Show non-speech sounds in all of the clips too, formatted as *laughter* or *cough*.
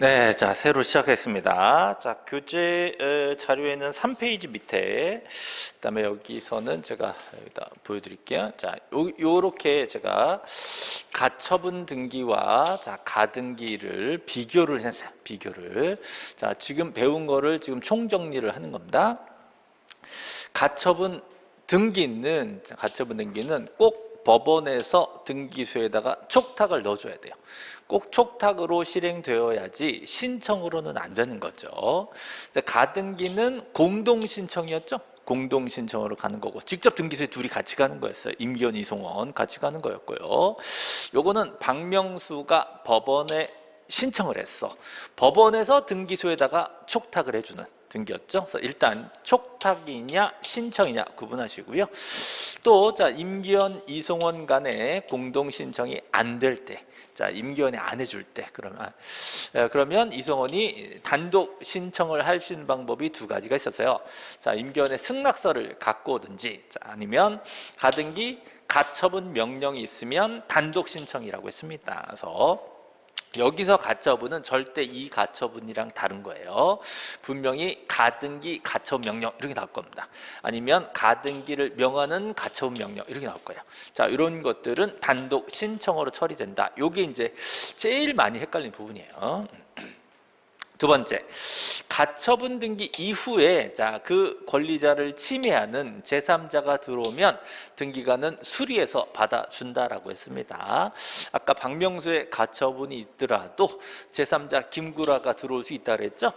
네, 자 새로 시작했습니다. 자 교재 에, 자료에는 3페이지 밑에 그 다음에 여기서는 제가 여기다 보여드릴게요. 자 요, 요렇게 제가 가처분 등기와 자 가등기를 비교를 했어요. 비교를 자 지금 배운 거를 지금 총정리를 하는 겁니다. 가처분 등기는 가처분 등기는 꼭 법원에서 등기소에다가 촉탁을 넣어줘야 돼요. 꼭 촉탁으로 실행되어야지 신청으로는 안 되는 거죠. 가등기는 공동 신청이었죠. 공동 신청으로 가는 거고 직접 등기소에 둘이 같이 가는 거였어요. 임기원, 이송원 같이 가는 거였고요. 요거는 박명수가 법원에 신청을 했어. 법원에서 등기소에다가 촉탁을 해주는 등기였죠. 그래서 일단 촉탁이냐 신청이냐 구분하시고요. 또 자 임기원, 이송원 간의 공동 신청이 안 될 때, 자 임기원이 안 해줄 때 그러면 아, 그러면 이송원이 단독 신청을 할 수 있는 방법이 두 가지가 있었어요. 자 임기원의 승낙서를 갖고 오든지, 자, 아니면 가등기 가처분 명령이 있으면 단독 신청이라고 했습니다. 그래서 여기서 가처분은 절대 이 가처분이랑 다른 거예요. 분명히 가등기 가처분 명령 이렇게 나올 겁니다. 아니면 가등기를 명하는 가처분 명령 이렇게 나올 거예요. 자, 이런 것들은 단독 신청으로 처리된다. 요게 이제 제일 많이 헷갈리는 부분이에요. 두 번째, 가처분 등기 이후에 자 그 권리자를 침해하는 제3자가 들어오면 등기관은 수리해서 받아준다라고 했습니다. 아까 박명수의 가처분이 있더라도 제3자 김구라가 들어올 수 있다 그랬죠?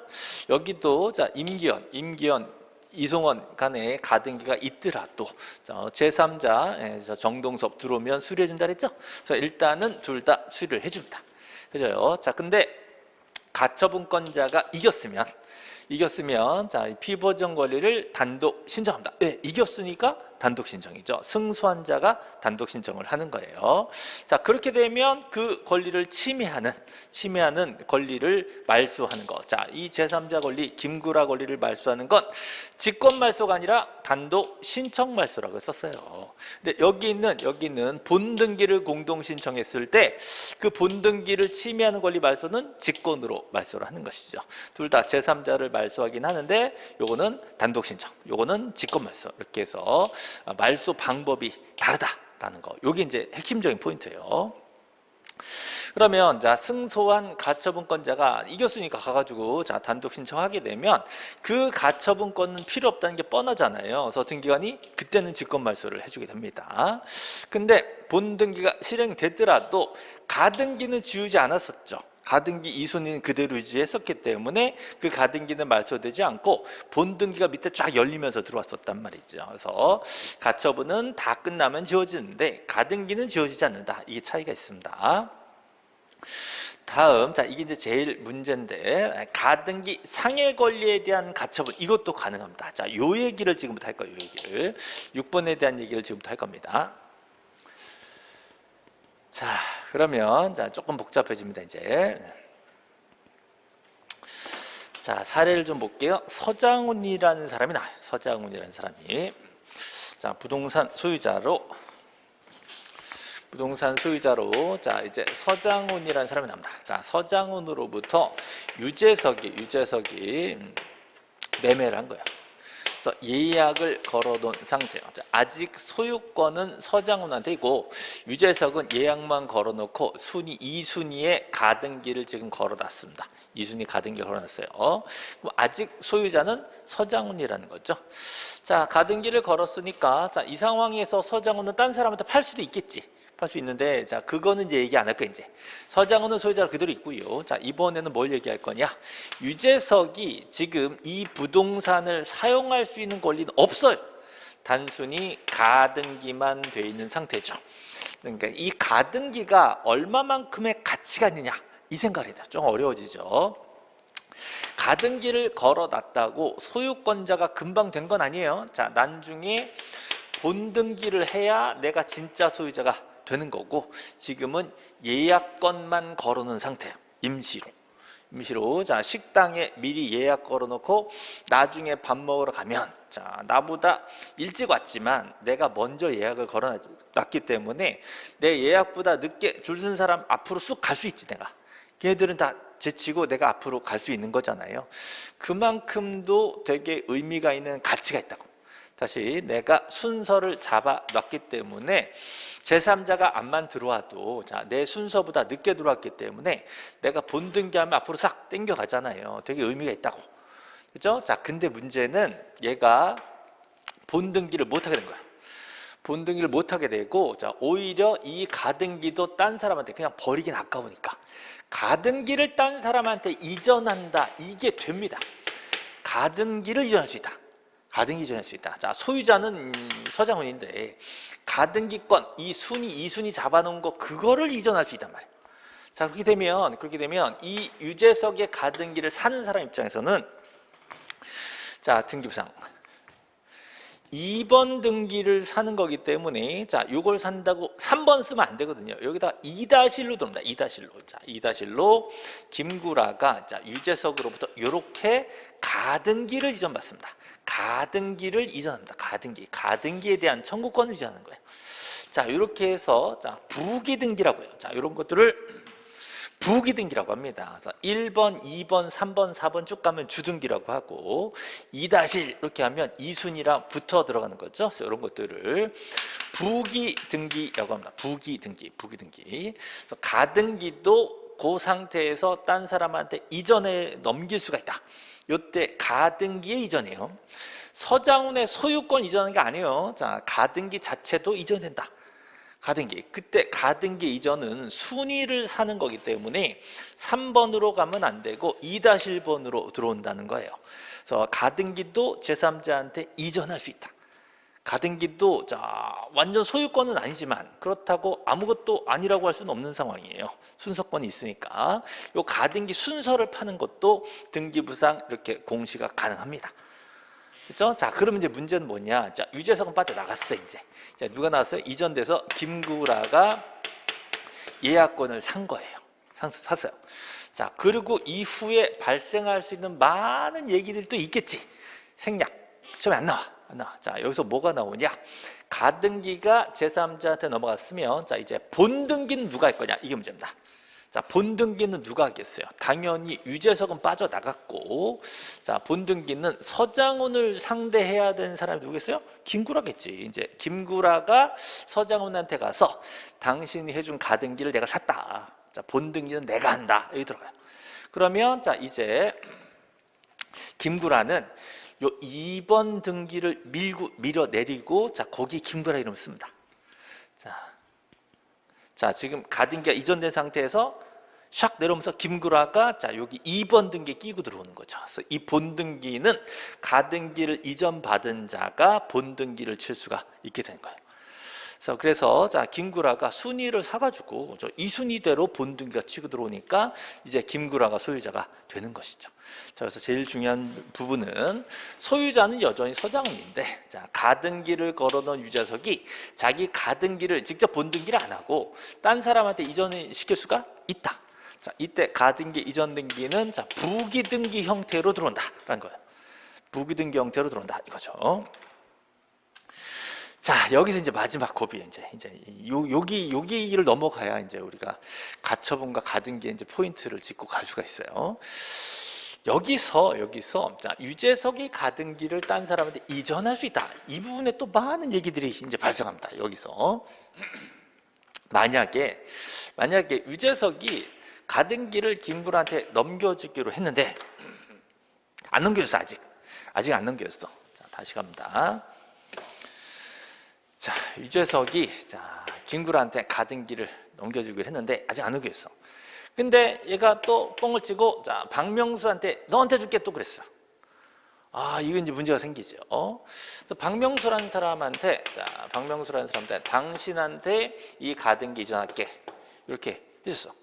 여기도 자 임기현, 임기현 이송원 간에 가등기가 있더라도 제3자 정동섭 들어오면 수리해준다 그랬죠? 일단은 둘 다 수리를 해준다. 그죠? 자, 근데 가처분권자가 이겼으면 이겼으면 자 피보정 권리를 단독 신청합니다. 네, 이겼으니까 단독 신청이죠. 승소한 자가 단독 신청을 하는 거예요. 자, 그렇게 되면 그 권리를 침해하는 침해하는 권리를 말소하는 거. 자, 이 제3자 권리 김구라 권리를 말소하는 건 직권 말소가 아니라 단독 신청 말소라고 썼어요. 근데 여기 있는 여기 있는 본등기를 공동 신청했을 때 그 본등기를 침해하는 권리 말소는 직권으로 말소를 하는 것이죠. 둘 다 제3자를 말소하긴 하는데 요거는 단독 신청, 요거는 직권 말소 이렇게 해서 아, 말소 방법이 다르다라는 거. 이게 이제 핵심적인 포인트예요. 그러면 자 승소한 가처분권자가 이겼으니까 가가지고 자 단독 신청하게 되면 그 가처분권은 필요 없다는 게 뻔하잖아요. 그래서 등기관이 그때는 직권 말소를 해주게 됩니다. 근데 본 등기가 실행되더라도 가등기는 지우지 않았었죠. 가등기 이순위는 그대로 유지했었기 때문에 그 가등기는 말소되지 않고 본등기가 밑에 쫙 열리면서 들어왔었단 말이죠. 그래서 가처분은 다 끝나면 지워지는데 가등기는 지워지지 않는다. 이게 차이가 있습니다. 다음 자 이게 이제 제일 문제인데 가등기 상해 권리에 대한 가처분 이것도 가능합니다. 자요 얘기를 지금부터 할 거예요. 요 얘기를 6번에 대한 얘기를 지금부터 할 겁니다. 자, 그러면 자 조금 복잡해집니다. 이제 자 사례를 좀 볼게요. 서장훈이라는 사람이 나. 서장훈이라는 사람이 자 부동산 소유자로 부동산 소유자로 자 이제 서장훈이라는 사람이 납니다. 자 서장훈으로부터 유재석이 유재석이 매매를 한 거야. 그래서 예약을 걸어놓은 상태예요. 아직 소유권은 서장훈한테 있고 유재석은 예약만 걸어놓고 순위 2순위에 가등기를 지금 걸어놨습니다. 2순위 가등기 걸어놨어요. 그럼 아직 소유자는 서장훈이라는 거죠. 자 가등기를 걸었으니까 자, 이 상황에서 서장훈은 딴 사람한테 팔 수도 있겠지. 할 수 있는데 자 그거는 이제 얘기 안 할 거야 이제. 서장훈은 소유자로 그대로 있고요. 자 이번에는 뭘 얘기할 거냐? 유재석이 지금 이 부동산을 사용할 수 있는 권리는 없어요. 단순히 가등기만 돼 있는 상태죠. 그러니까 이 가등기가 얼마만큼의 가치가 있느냐 이 생각을 해야 좀 어려워지죠. 가등기를 걸어놨다고 소유권자가 금방 된 건 아니에요. 자 나중에 본등기를 해야 내가 진짜 소유자가 되는 거고 지금은 예약건만 걸어놓은 상태예요. 임시로. 임시로 자 식당에 미리 예약 걸어놓고 나중에 밥 먹으러 가면 자 나보다 일찍 왔지만 내가 먼저 예약을 걸어놨기 때문에 내 예약보다 늦게 줄쓴 사람 앞으로 쑥 갈 수 있지 내가 걔들은 다 제치고 내가 앞으로 갈 수 있는 거잖아요. 그만큼도 되게 의미가 있는 가치가 있다고. 다시 내가 순서를 잡아 놨기 때문에 제3자가 안만 들어와도 자, 내 순서보다 늦게 들어왔기 때문에 내가 본등기하면 앞으로 싹 땡겨 가잖아요. 되게 의미가 있다고. 그죠? 자, 근데 문제는 얘가 본등기를 못 하게 된 거야. 본등기를 못 하게 되고 자, 오히려 이 가등기도 딴 사람한테 그냥 버리긴 아까우니까 가등기를 딴 사람한테 이전한다. 이게 됩니다. 가등기를 이전할 수 있다. 가등기 이전할 수 있다. 자, 소유자는 음, 서장훈인데 가등기권 이 순위 이 순위 잡아놓은 거 그거를 이전할 수 있단 말이에요. 자, 그렇게 되면 그렇게 되면 이 유재석의 가등기를 사는 사람 입장에서는 자, 등기부상 2번 등기를 사는 거기 때문에 자, 요걸 산다고 3번 쓰면 안 되거든요. 여기다 2-1로 들어옵니다. 2-1로. 자, 2-1로 김구라가 자, 유재석으로부터 요렇게 가등기를 이전받습니다. 가등기를 이전합니다. 가등기. 가등기에 대한 청구권을 이전하는 거예요. 자, 이렇게 해서 자, 부기 등기라고요. 자, 이런 것들을 부기 등기라고 합니다. 그래서 1번, 2번, 3번, 4번 쭉 가면 주등기라고 하고 2-1 이렇게 하면 2순위랑 붙어 들어가는 거죠. 그래서 이런 것들을 부기 등기라고 합니다. 부기 등기, 부기 등기. 그래서 가등기도 그 상태에서 딴 사람한테 이전에 넘길 수가 있다. 요때 가등기의 이전이에요. 서장훈의 소유권 이전하는 게 아니에요. 자, 가등기 자체도 이전된다. 가등기. 그때 가등기 이전은 순위를 사는 거기 때문에 3번으로 가면 안 되고 2-1번으로 들어온다는 거예요. 그래서 가등기도 제3자한테 이전할 수 있다. 가등기도 자 완전 소유권은 아니지만 그렇다고 아무것도 아니라고 할 수는 없는 상황이에요. 순서권이 있으니까 요 가등기 순서를 파는 것도 등기부상 이렇게 공시가 가능합니다. 그렇죠? 자, 그러면 이제 문제는 뭐냐? 자, 유재석은 빠져나갔어, 이제. 자, 누가 나왔어요? 이전돼서 김구라가 예약권을 산 거예요. 산, 샀어요. 자, 그리고 이후에 발생할 수 있는 많은 얘기들이 또 있겠지. 생략. 처음에 안 나와. 자, 여기서 뭐가 나오냐? 가등기가 제3자한테 넘어갔으면 자, 이제 본등기는 누가 할 거냐? 이게 문제입니다. 자, 본등기는 누가 하겠어요? 당연히 유재석은 빠져나갔고 자, 본등기는 서장훈을 상대해야 되는 사람이 누구겠어요? 김구라겠지. 이제 김구라가 서장훈한테 가서 당신이 해준 가등기를 내가 샀다. 자, 본등기는 내가 한다. 여기 들어가요. 그러면 자, 이제 김구라는 요 2번 등기를 밀고 밀어내리고 자, 거기 김구라 이름을 씁니다. 자, 자 지금 가등기가 이전된 상태에서 샥 내려오면서 김구라가 자 여기 2번 등기 끼고 들어오는 거죠. 그래서 이 본등기는 가등기를 이전 받은 자가 본등기를 칠 수가 있게 된 거예요. 그래서 그래서 자 김구라가 순위를 사가지고 저 이 순위대로 본등기가 치고 들어오니까 이제 김구라가 소유자가 되는 것이죠. 자 그래서 제일 중요한 부분은 소유자는 여전히 서장훈인데 자 가등기를 걸어놓은 유재석이 자기 가등기를 직접 본등기를 안 하고 딴 사람한테 이전을 시킬 수가 있다. 자 이때 가등기 이전 등기는 자 부기 등기 형태로 들어온다라는 거예요. 부기 등기 형태로 들어온다 이거죠. 자 여기서 이제 마지막 고비 이제 이제 요, 여기 여기를 넘어가야 이제 우리가 가처분과 가등기에 이제 포인트를 짚고 갈 수가 있어요. 여기서 여기서 자 유재석이 가등기를 딴 사람한테 이전할 수 있다. 이 부분에 또 많은 얘기들이 이제 발생합니다. 여기서 *clears throat* 만약에 만약에 유재석이 가등기를 김구라한테 넘겨주기로 했는데 안 넘겨줬어 아직 아직 안 넘겨줬어. 자 다시 갑니다. 자, 유재석이 자, 김구라한테 가등기를 넘겨주기로 했는데 아직 안 넘겼어. 근데 얘가 또 뻥을 치고 자, 박명수한테 너한테 줄게 또 그랬어. 아, 이거 이제 문제가 생기죠. 어? 그래서 박명수라는 사람한테 자, 박명수라는 사람한테 당신한테 이 가등기 이전할게. 이렇게 해줬어.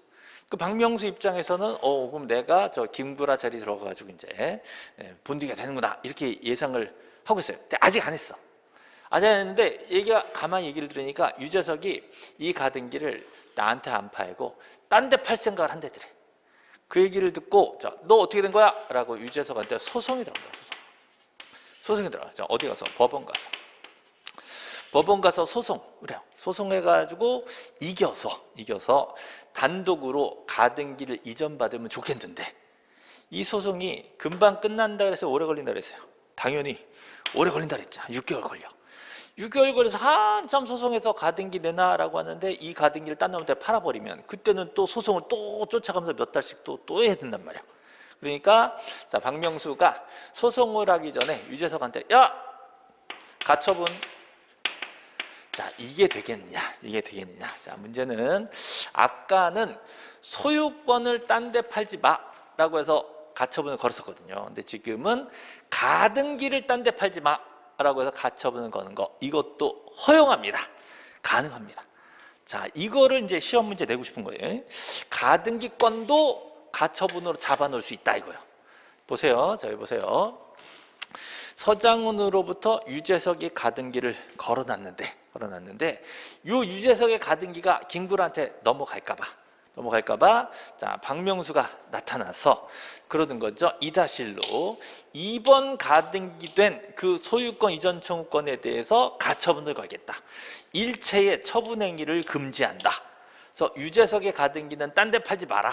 그 박명수 입장에서는 어 그럼 내가 저 김구라 자리 들어가 가지고 이제 예, 본딩이 되는구나 이렇게 예상을 하고 있어요. 근데 아직 안 했어. 했는데 얘기가 가만히 얘기를 들으니까 유재석이 이 가등기를 나한테 안 팔고 딴 데 팔 생각을 한대더래. 그 얘기를 듣고 자, 너 어떻게 된 거야? 라고 유재석한테 소송이 들어갑니다. 소송. 소송 이 들어가. 자, 어디 가서 법원 가서 법원 가서 소송 그래요. 소송해가지고 이겨서 이겨서 단독으로 가등기를 이전받으면 좋겠는데 이 소송이 금방 끝난다 그래서 오래 걸린다 그랬어요. 당연히 오래 걸린다 그랬죠. 6개월 걸려. 6개월 걸려서 한참 소송해서 가등기 내놔라고 하는데 이 가등기를 딴 놈한테 팔아버리면 그때는 또 소송을 또 쫓아가면서 몇 달씩 또, 또 해야 된단 말이야. 그러니까 자 박명수가 소송을 하기 전에 유재석한테 야! 가처분. 자 이게 되겠느냐 이게 되겠느냐. 자 문제는 아까는 소유권을 딴 데 팔지 마라고 해서 가처분을 걸었었거든요. 근데 지금은 가등기를 딴 데 팔지 마 라고 해서 가처분을 거는 거. 이것도 허용합니다. 가능합니다. 자 이거를 이제 시험 문제 내고 싶은 거예요. 가등기권도 가처분으로 잡아놓을 수 있다 이거요. 보세요. 자 여기 보세요. 서장훈으로부터 유재석이 가등기를 걸어놨는데 걸어놨는데 요 유재석의 가등기가 김구라한테 넘어갈까 봐 넘어갈까봐. 자 박명수가 나타나서 그러는 거죠. 이다실로 이번 가등기 된 그 소유권 이전 청구권에 대해서 가처분을 걸겠다. 일체의 처분 행위를 금지한다. 그래서 유재석의 가등기는 딴 데 팔지 마라.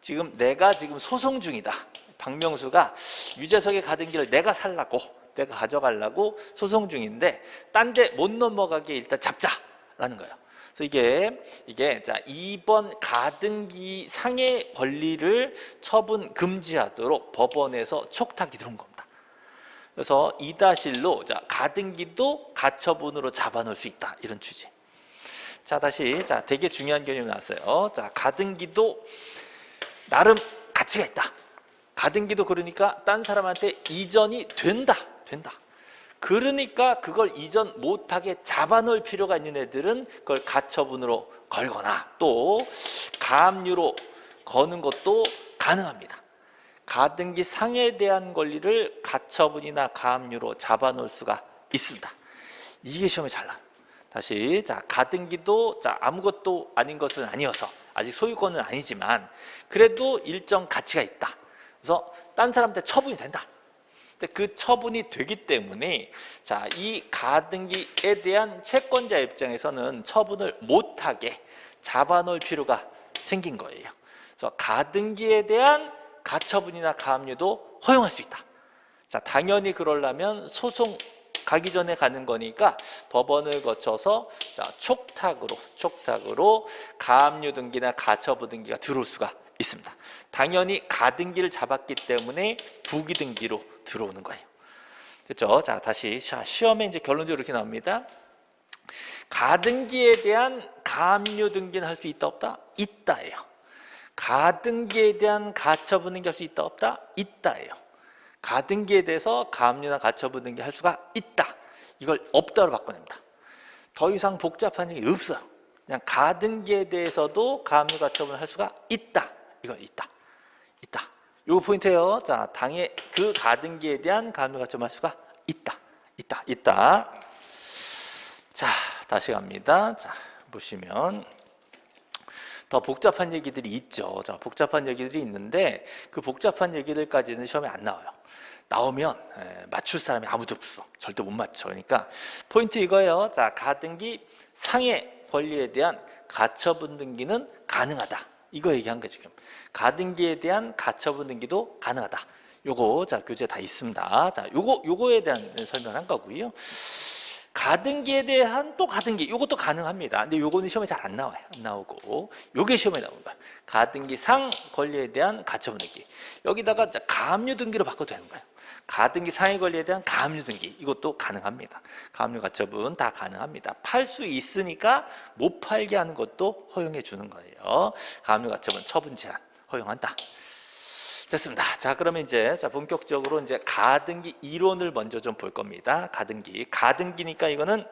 지금 내가 지금 소송 중이다. 박명수가 유재석의 가등기를 내가 살라고 내가 가져가려고 소송 중인데 딴 데 못 넘어가게 일단 잡자라는 거예요. 그래서 이게 이게 자 이번 가등기 상의 권리를 처분 금지하도록 법원에서 촉탁이 들어온 겁니다. 그래서 이다실로 자 가등기도 가처분으로 잡아놓을 수 있다 이런 취지. 자 다시 자 되게 중요한 개념이 나왔어요. 자 가등기도 나름 가치가 있다. 가등기도 그러니까 딴 사람한테 이전이 된다. 된다. 그러니까 그걸 이전 못하게 잡아놓을 필요가 있는 애들은 그걸 가처분으로 걸거나 또 가압류로 거는 것도 가능합니다. 가등기 상에 대한 권리를 가처분이나 가압류로 잡아놓을 수가 있습니다. 이게 시험에 잘 나요. 다시 자 가등기도 자 아무것도 아닌 것은 아니어서 아직 소유권은 아니지만 그래도 일정 가치가 있다. 그래서 딴 사람한테 처분이 된다. 근데 그 처분이 되기 때문에 자, 이 가등기에 대한 채권자 입장에서는 처분을 못하게 잡아놓을 필요가 생긴 거예요. 그래서 가등기에 대한 가처분이나 가압류도 허용할 수 있다. 자, 당연히 그러려면 소송 가기 전에 가는 거니까 법원을 거쳐서 자, 촉탁으로 촉탁으로 가압류 등기나 가처분 등기가 들어올 수가 있습니다. 당연히 가등기를 잡았기 때문에 부기 등기로 들어오는 거예요. 됐죠? 자, 다시 시험에 이제 결론적으로 이렇게 나옵니다. 가등기에 대한 가압류 등기는 할 수 있다 없다? 있다예요. 가등기에 대한 가처분 등기 할 수 있다 없다? 있다예요. 가등기에 대해서 가압류나 가처분 등기 할 수가 있다. 이걸 없다로 바꿔냅니다. 더 이상 복잡한 얘기 없어요. 그냥 가등기에 대해서도 가압류 가처분을 할 수가 있다. 이건 있다. 있다. 요 포인트예요. 자, 당의 그 가등기에 대한 가압류 가처분 할 수가 있다. 있다. 있다. 자, 다시 갑니다. 자, 보시면 더 복잡한 얘기들이 있죠. 자, 복잡한 얘기들이 있는데 그 복잡한 얘기들까지는 시험에 안 나와요. 나오면 에, 맞출 사람이 아무도 없어. 절대 못 맞춰. 그러니까 포인트 이거예요. 자, 가등기 상해 권리에 대한 가처분 등기는 가능하다. 이거 얘기한 거 지금. 가등기에 대한 가처분 등기도 가능하다. 요거 자 교재 다 있습니다. 자, 요거 요거에 대한 설명한 거고요. 가등기에 대한 또 가등기 이것도 가능합니다. 근데 요거는 시험에 잘 안 나와요. 안 나오고 요게 시험에 나온 거야. 가등기 상 권리에 대한 가처분 등기. 여기다가 가압류 등기로 바꿔도 되는 거예요. 가등기 상해 권리에 대한 가압류 등기 이것도 가능합니다. 가압류 가처분 다 가능합니다. 팔 수 있으니까 못 팔게 하는 것도 허용해 주는 거예요. 가압류 가처분 처분 제한 허용한다. 됐습니다. 자, 그러면 이제 자 본격적으로 이제 가등기 이론을 먼저 좀 볼 겁니다. 가등기. 가등기니까 이거는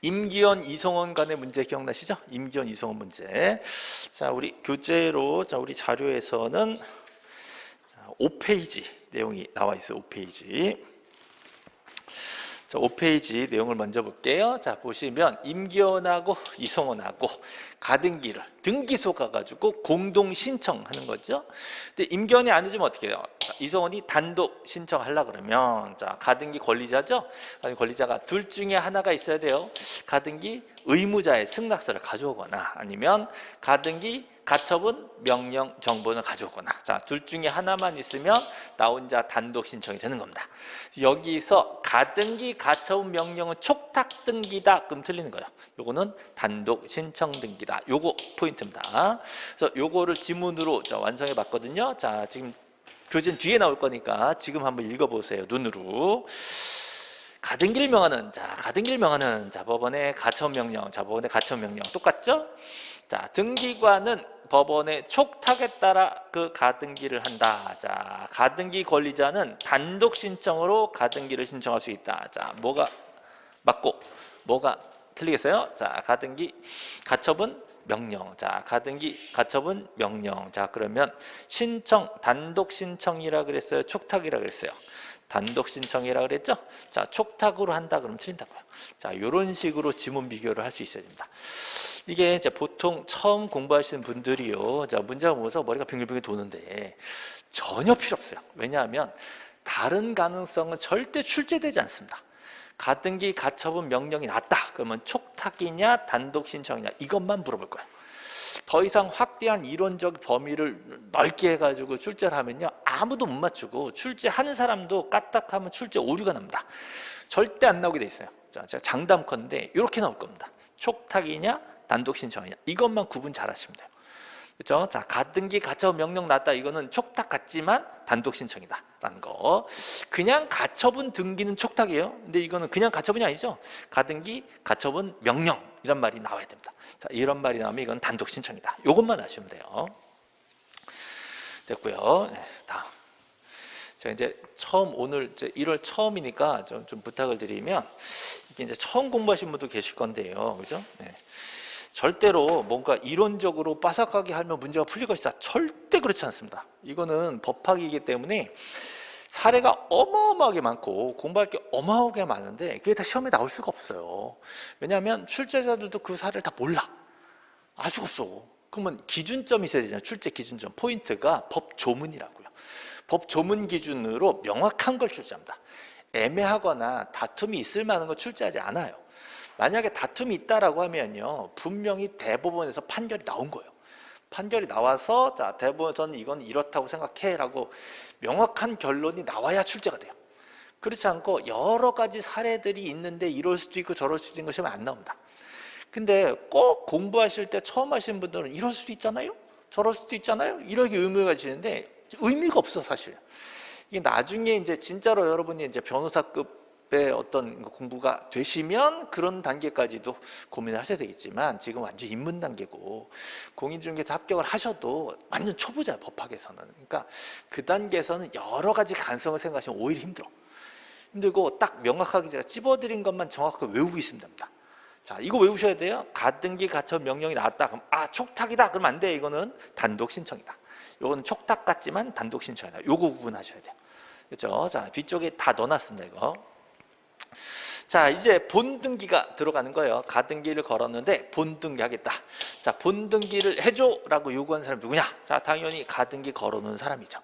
임기현 이성원 간의 문제 기억나시죠? 임기현 이성원 문제. 자, 우리 교재로 자, 우리 자료에서는 자, 5페이지 내용이 나와 있어요. 5페이지. 자, 5페이지 내용을 먼저 볼게요. 자, 보시면 임기원하고 이성원하고 가등기를 등기소 가가지고 공동 신청하는 거죠. 근데 임기원이 안 해주면 어떻게 해요? 자, 이성원이 단독 신청하려 그러면 자, 가등기 권리자죠. 아니, 권리자가 둘 중에 하나가 있어야 돼요. 가등기 의무자의 승낙서를 가져오거나 아니면 가등기 가처분 명령 정보를 가져오거나 자 둘 중에 하나만 있으면 나 혼자 단독 신청이 되는 겁니다. 여기서 가등기 가처분 명령은 촉탁 등기다 그럼 틀리는 거예요. 요거는 단독 신청 등기다. 요거 포인트입니다. 그래서 요거를 지문으로 자, 완성해 봤거든요. 자 지금 교재는 뒤에 나올 거니까 지금 한번 읽어보세요. 눈으로. 가등기를 명하는 자 가등기를 명하는 자 법원의 가처분 명령 자 법원의 가처분 명령 똑같죠? 자 등기관은 법원의 촉탁에 따라 그 가등기를 한다. 자 가등기 권리자는 단독 신청으로 가등기를 신청할 수 있다. 자 뭐가 맞고 뭐가 틀리겠어요? 자 가등기 가처분 명령. 자, 가등기 가처분 명령. 자, 그러면 신청 단독 신청이라 그랬어요. 촉탁이라 그랬어요. 단독 신청이라 그랬죠? 자, 촉탁으로 한다 그러면 틀린다고요. 자, 요런 식으로 지문 비교를 할 수 있어야 됩니다. 이게 이제 보통 처음 공부하시는 분들이요. 자, 문제가 보면서 머리가 빙글빙글 도는데 전혀 필요 없어요. 왜냐하면 다른 가능성은 절대 출제되지 않습니다. 가등기 가처분 명령이 났다. 그러면 촉탁이냐 단독 신청이냐 이것만 물어볼 거예요. 더 이상 확대한 이론적 범위를 넓게 해가지고 출제를 하면요 아무도 못 맞추고 출제하는 사람도 까딱하면 출제 오류가 납니다. 절대 안 나오게 돼 있어요. 자, 제가 장담컨대 이렇게 나올 겁니다. 촉탁이냐 단독 신청이냐 이것만 구분 잘 하시면 돼요. 그렇죠? 자, 가등기 가처분 명령 났다. 이거는 촉탁 같지만 단독 신청이다라는 거. 그냥 가처분 등기는 촉탁이에요. 근데 이거는 그냥 가처분이 아니죠. 가등기 가처분 명령 이런 말이 나와야 됩니다. 자, 이런 말이 나오면 이건 단독 신청이다. 이것만 아시면 돼요. 됐고요. 네, 다음. 제가 이제 처음 오늘 이제 1월 처음이니까 좀, 좀 부탁을 드리면 이게 이제 처음 공부하신 분도 계실 건데요. 그죠? 네. 절대로 뭔가 이론적으로 빠삭하게 하면 문제가 풀릴 것이다. 절대 그렇지 않습니다. 이거는 법학이기 때문에 사례가 어마어마하게 많고 공부할 게 어마어마하게 많은데 그게 다 시험에 나올 수가 없어요. 왜냐하면 출제자들도 그 사례를 다 몰라. 알 수가 없어. 그러면 기준점이 있어야 되잖아요. 출제 기준점. 포인트가 법 조문이라고요. 법 조문 기준으로 명확한 걸 출제합니다. 애매하거나 다툼이 있을 만한 거 출제하지 않아요. 만약에 다툼이 있다라고 하면요 분명히 대법원에서 판결이 나온 거예요. 판결이 나와서 자 대법원에서는 이건 이렇다고 생각해라고 명확한 결론이 나와야 출제가 돼요. 그렇지 않고 여러 가지 사례들이 있는데 이럴 수도 있고 저럴 수도 있는 것이 안 나옵니다. 근데 꼭 공부하실 때 처음 하시는 분들은 이럴 수도 있잖아요? 저럴 수도 있잖아요? 이렇게 의미가 가지는데 의미가 없어 사실. 이게 나중에 이제 진짜로 여러분이 이제 변호사급 의 어떤 공부가 되시면 그런 단계까지도 고민을 하셔야 되겠지만 지금 완전 입문 단계고 공인중개사 합격을 하셔도 완전 초보자예요 법학에서는. 그러니까 그 단계에서는 여러 가지 가능성을 생각하시면 오히려 힘들어. 힘들고 딱 명확하게 제가 찝어드린 것만 정확하게 외우고 있으면 됩니다. 자 이거 외우셔야 돼요. 가등기 가처 명령이 나왔다. 그럼 아 촉탁이다. 그러면 안 돼. 이거는 단독 신청이다. 이거는 촉탁 같지만 단독 신청이다. 요거 구분하셔야 돼요. 그렇죠? 자 뒤쪽에 다 넣어놨습니다 이거 자 이제 본등기가 들어가는 거예요. 가등기를 걸었는데 본등기 하겠다. 자 본등기를 해줘 라고 요구하는 사람이 누구냐? 자 당연히 가등기 걸어놓은 사람이죠.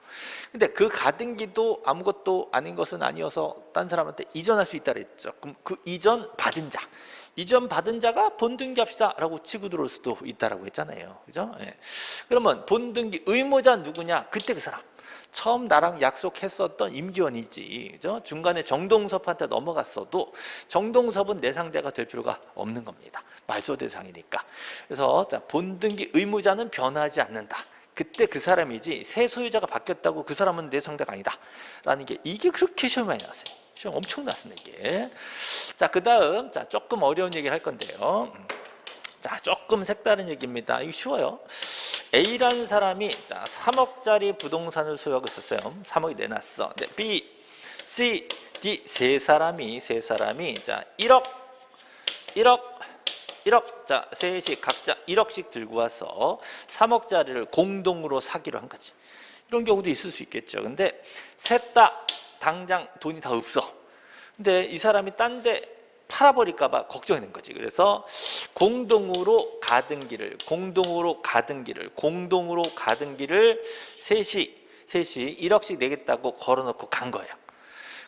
근데 그 가등기도 아무것도 아닌 것은 아니어서 딴 사람한테 이전할 수 있다 그랬죠. 그럼 그 이전 받은 자. 이전 받은 자가 본등기 합시다 라고 치고 들어올 수도 있다라고 했잖아요. 그죠? 예. 그러면 본등기 의무자 누구냐? 그때 그 사람 처음 나랑 약속했었던 임기원이지. 그죠? 중간에 정동섭한테 넘어갔어도 정동섭은 내 상대가 될 필요가 없는 겁니다. 말소 대상이니까. 그래서 자, 본등기 의무자는 변하지 않는다. 그때 그 사람이지 새 소유자가 바뀌었다고 그 사람은 내 상대가 아니다. 라는 게 이게 그렇게 시험 많이 나왔어요. 시험 엄청 났습니다 이게. 자그 다음 자 조금 어려운 얘기를 할 건데요 자 조금 색다른 얘기입니다. 이거 쉬워요. A라는 사람이 자 3억짜리 부동산을 소유하고 있었어요. 3억이 내놨어. 네, B, C, D 세 사람이 세 사람이 자 1억 1억 1억. 자 셋이 각자 1억씩 들고 와서 3억짜리를 공동으로 사기로 한 거지. 이런 경우도 있을 수 있겠죠. 근데 셋 다 당장 돈이 다 없어. 근데 이 사람이 딴데 팔아버릴까봐 걱정하는 거지. 그래서 공동으로 길을, 공동으로 길을, 공동으로 길을 셋이, 셋이 1억씩 내겠다고 걸어놓고 간 거예요.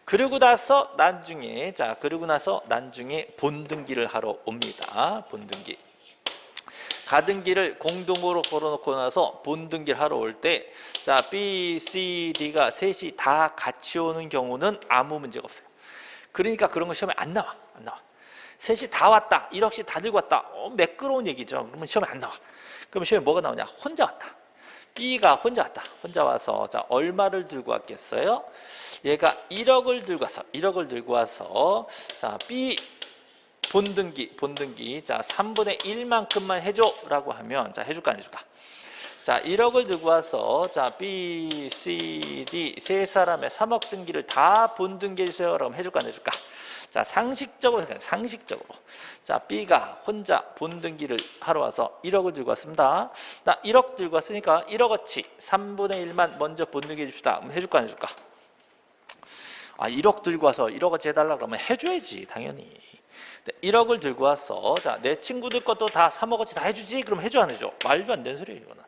그러고 나서 난중에, 자, 그러고 나서 난중에 본등기를 하러 옵니다. 본등기. 길을 공동으로 걸어놓고 나서 본등기를 하러 올 때, 자, B, C, D가 셋이 다 같이 오는 경우는 아무 문제가 없어요. 그러니까 그런 거 시험에 안 나와. 안 나와. 셋이 다 왔다. 1억씩 다 들고 왔다. 어, 매끄러운 얘기죠. 그러면 시험에 안 나와. 그럼 시험에 뭐가 나오냐? 혼자 왔다. B가 혼자 왔다. 혼자 와서 자 얼마를 들고 왔겠어요? 얘가 1억을 들고 와서 1억을 들고 와서 자 B 본등기 본등기 자 3분의 1만큼만 해줘라고 하면 자 해줄까 안 해줄까? 자 1억을 들고 와서 자 B, C, D 세 사람의 3억 등기를 다 본등기 해 주세요. 라고 해줄까 안 해줄까? 자 상식적으로 생각해 상식적으로. 자 B가 혼자 본등기를 하러 와서 1억을 들고 왔습니다. 나 1억 들고 왔으니까 1억어치 3분의 1만 먼저 본등기 해 줍시다. 그럼 해줄까 안 해줄까? 아 1억 들고 와서 1억어치 해달라 그러면 해줘야지 당연히 1억을 들고 왔어 자내 친구들 것도 다 3억어치 다 해주지? 그럼 해줘 안 해줘? 말도 안 되는 소리예요 이거는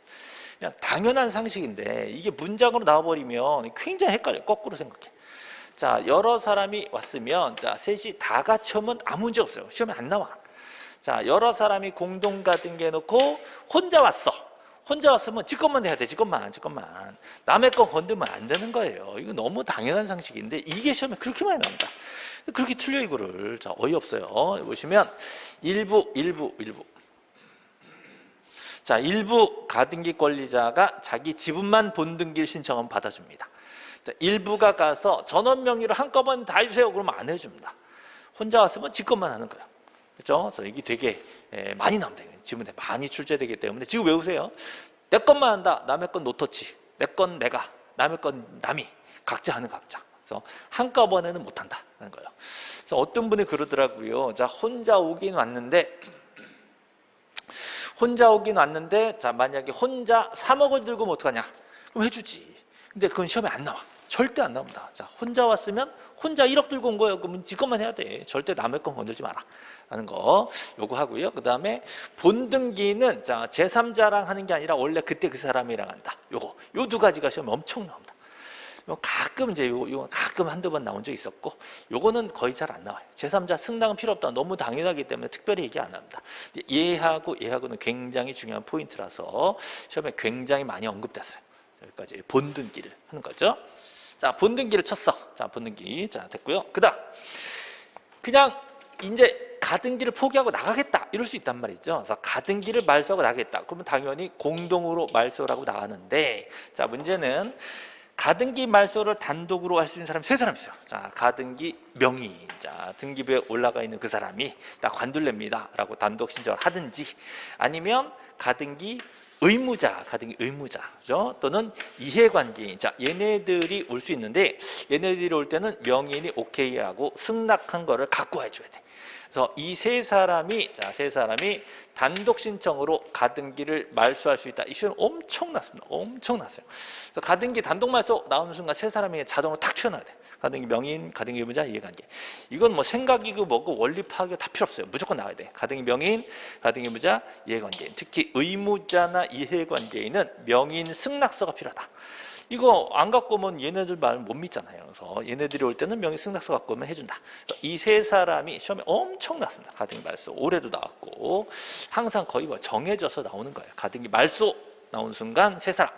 당연한 상식인데 이게 문장으로 나와버리면 굉장히 헷갈려 거꾸로 생각해 자 여러 사람이 왔으면 자 셋이 다 같이 오면 아무 문제 없어요 시험에 안 나와 자 여러 사람이 공동 가등기 해놓고 혼자 왔어 혼자 왔으면 지 것만 해야 돼, 지 것만, 지 것만. 남의 거 건들면 안 되는 거예요. 이거 너무 당연한 상식인데 이게 시험에 그렇게 많이 나옵니다. 그렇게 틀려 이거를. 자, 어이없어요. 보시면 일부, 일부, 일부. 자, 일부 가등기 권리자가 자기 지분만 본등기를 신청하면 받아줍니다. 자, 일부가 가서 전원 명의로 한꺼번에 다 해주세요. 그러면 안 해줍니다. 혼자 왔으면 지 것만 하는 거예요. 그렇죠? 그래서 이게 되게 예, 많이 나옵니다. 지문에 많이 출제되기 때문에 지금 외우세요. 내 것만 한다. 남의 건 노터치. 내 건 내가. 남의 건 남이. 각자 하는 각자. 그래서 한꺼번에는 못한다. 는 거예요. 그래서 어떤 분이 그러더라고요. 자 혼자 오긴 왔는데 혼자 오긴 왔는데 자 만약에 혼자 3억을 들고 면 어떡하냐? 그럼 해주지. 근데 그건 시험에 안 나와. 절대 안 나옵니다. 자 혼자 왔으면 혼자 1억 들고 온 거예요. 그러면 지 것만 해야 돼. 절대 남의 건 건들지 마라. 하는 거 요거 하고요. 그 다음에 본등기는 자 제3자랑 하는 게 아니라 원래 그때 그 사람이랑 한다. 요거 요 두 가지가 시험에 엄청 나옵니다. 요 가끔 이제 요, 요 가끔 한두 번 나온 적 있었고 요거는 거의 잘 안 나와요. 제3자 승낙은 필요 없다. 너무 당연하기 때문에 특별히 얘기 안 합니다. 얘하고 얘하고는 굉장히 중요한 포인트라서 시험에 굉장히 많이 언급됐어요. 여기까지 본등기를 하는 거죠. 자 본등기를 쳤어. 자 본등기 자 됐고요. 그다음 그냥 이제 가등기를 포기하고 나가겠다 이럴 수 있단 말이죠. 그래서 가등기를 말소하고 나가겠다. 그러면 당연히 공동으로 말소를 하고 나가는데 자 문제는 가등기 말소를 단독으로 할 수 있는 사람이 세 사람 있어요. 자, 가등기 명의. 자, 등기부에 올라가 있는 그 사람이 나 관둘랍니다 라고 단독 신청을 하든지 아니면 가등기 의무자, 가등기 의무자, 그죠? 또는 이해관계인. 자, 얘네들이 올 수 있는데 얘네들이 올 때는 명의인이 오케이하고 승낙한 거를 갖고 와줘야 돼. 그래서 이 세 사람이 자세 사람이 단독 신청으로 가등기를 말소할 수 있다. 이 시험 엄청났습니다. 엄청났어요. 그래서 가등기 단독 말소 나오는 순간 세 사람이 자동으로 탁 튀어나와야 돼. 가등기 명인, 가등기 의무자, 이해관계. 이건 뭐 생각이고 뭐고 원리 파악이 다 필요 없어요. 무조건 나와야 돼. 가등기 명인, 가등기 의무자, 이해관계. 특히 의무자나 이해관계인은 명인 승낙서가 필요하다. 이거 안 갖고 오면 얘네들 말 못 믿잖아요. 그래서 얘네들이 올 때는 명의 승낙서 갖고 오면 해준다. 이 세 사람이 시험에 엄청 났습니다. 가등기 말소 올해도 나왔고 항상 거의 뭐 정해져서 나오는 거예요. 가등기 말소 나오는 순간 세 사람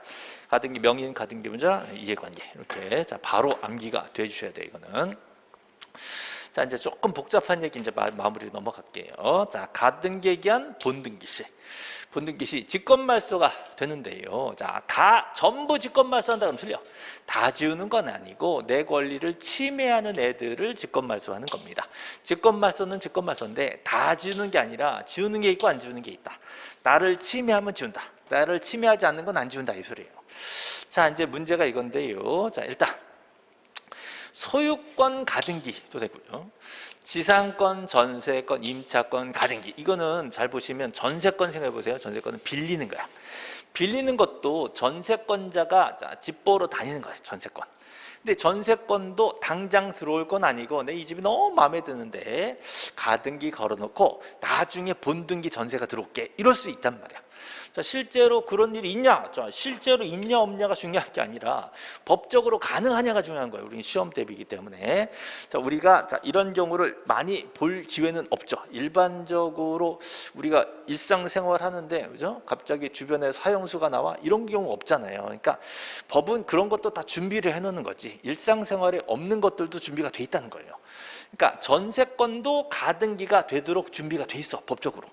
가등기 명인, 가등기 문자, 이해관계 이렇게 자 바로 암기가 돼 주셔야 돼 이거는. 자 이제 조금 복잡한 얘기 이제 마, 무리 넘어갈게요. 자 가등기에 기한 본등기 시. 본등기 시 직권말소가 되는데요. 자, 다 전부 직권말소한다 그러면 틀려. 다 지우는 건 아니고 내 권리를 침해하는 애들을 직권말소하는 겁니다. 직권말소는 직권말소인데 다 지우는 게 아니라 지우는 게 있고 안 지우는 게 있다. 나를 침해하면 지운다. 나를 침해하지 않는 건 안 지운다 이 소리예요. 자, 이제 문제가 이건데요. 자, 일단 소유권 가등기도 되고요. 지상권, 전세권, 임차권, 가등기 이거는 잘 보시면 전세권 생각해 보세요. 전세권은 빌리는 거야. 빌리는 것도 전세권자가 집 보러 다니는 거예요. 전세권. 근데 전세권도 당장 들어올 건 아니고 내 이 집이 너무 마음에 드는데 가등기 걸어놓고 나중에 본등기 전세가 들어올게 이럴 수 있단 말이야. 자, 실제로 그런 일이 있냐? 자, 실제로 있냐 없냐가 중요한 게 아니라 법적으로 가능하냐가 중요한 거예요. 우리는 시험 대비이기 때문에. 자, 우리가 자, 이런 경우를 많이 볼 기회는 없죠. 일반적으로 우리가 일상생활 하는데 그죠? 갑자기 주변에 사형수가 나와 이런 경우 없잖아요. 그러니까 법은 그런 것도 다 준비를 해 놓는 거지. 일상생활에 없는 것들도 준비가 돼 있다는 거예요. 그러니까 전세권도 가등기가 되도록 준비가 돼 있어 법적으로.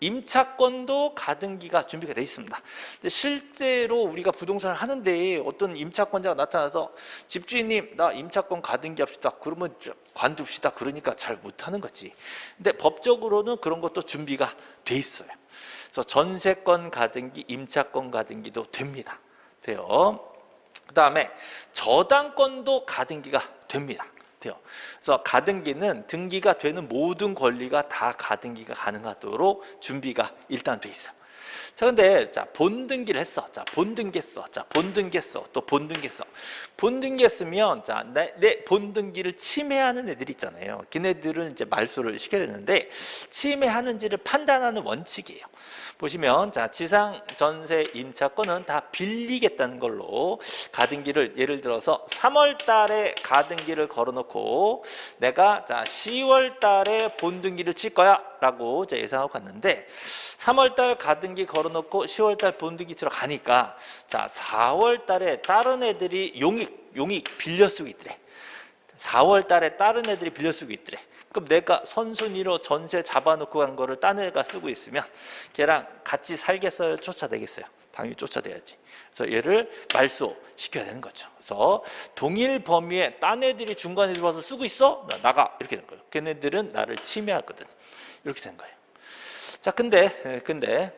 임차권도 가등기가 준비가 되어 있습니다. 근데 실제로 우리가 부동산을 하는데 어떤 임차권자가 나타나서 집주인님 나 임차권 가등기 합시다. 그러면 관둡시다. 그러니까 잘 못하는 거지. 근데 법적으로는 그런 것도 준비가 돼 있어요. 그래서 전세권 가등기, 임차권 가등기도 됩니다. 돼요. 그 다음에 저당권도 가등기가 됩니다. 돼요. 그래서 가등기는 등기가 되는 모든 권리가 다 가등기가 가능하도록 준비가 일단 돼 있어요. 자, 근데 자 본등기를 했어. 자 본등기 했어. 자 본등기 했어. 또 본등기 했어. 본등기 했으면 자내 내 본등기를 침해하는 애들 있잖아요. 걔네들은 이제 말소를 시켜야 되는데 침해하는지를 판단하는 원칙이에요. 보시면 자 지상 전세 임차권은 다 빌리겠다는 걸로 가등기를 예를 들어서 3월 달에 가등기를 걸어놓고 내가 자 10월 달에 본등기를 칠 거야 라고 예상하고 갔는데 3월 달 가등기 걸어놓고 10월 달 본등기 치러 가니까 자 4월 달에 다른 애들이 용익 용익 빌려 쓰고 있더래. 4월 달에 다른 애들이 빌려 쓰고 있더래. 그럼 내가 선순위로 전세 잡아놓고 간 거를 딴 애가 쓰고 있으면 걔랑 같이 살겠어요? 쫓아내겠어요? 당연히 쫓아내야지. 그래서 얘를 말소 시켜야 되는 거죠. 그래서 동일 범위에 딴 애들이 중간에 들어와서 쓰고 있어? 나가 이렇게 된 거예요. 걔네들은 나를 침해하거든. 이렇게 된 거예요. 자, 근데 근데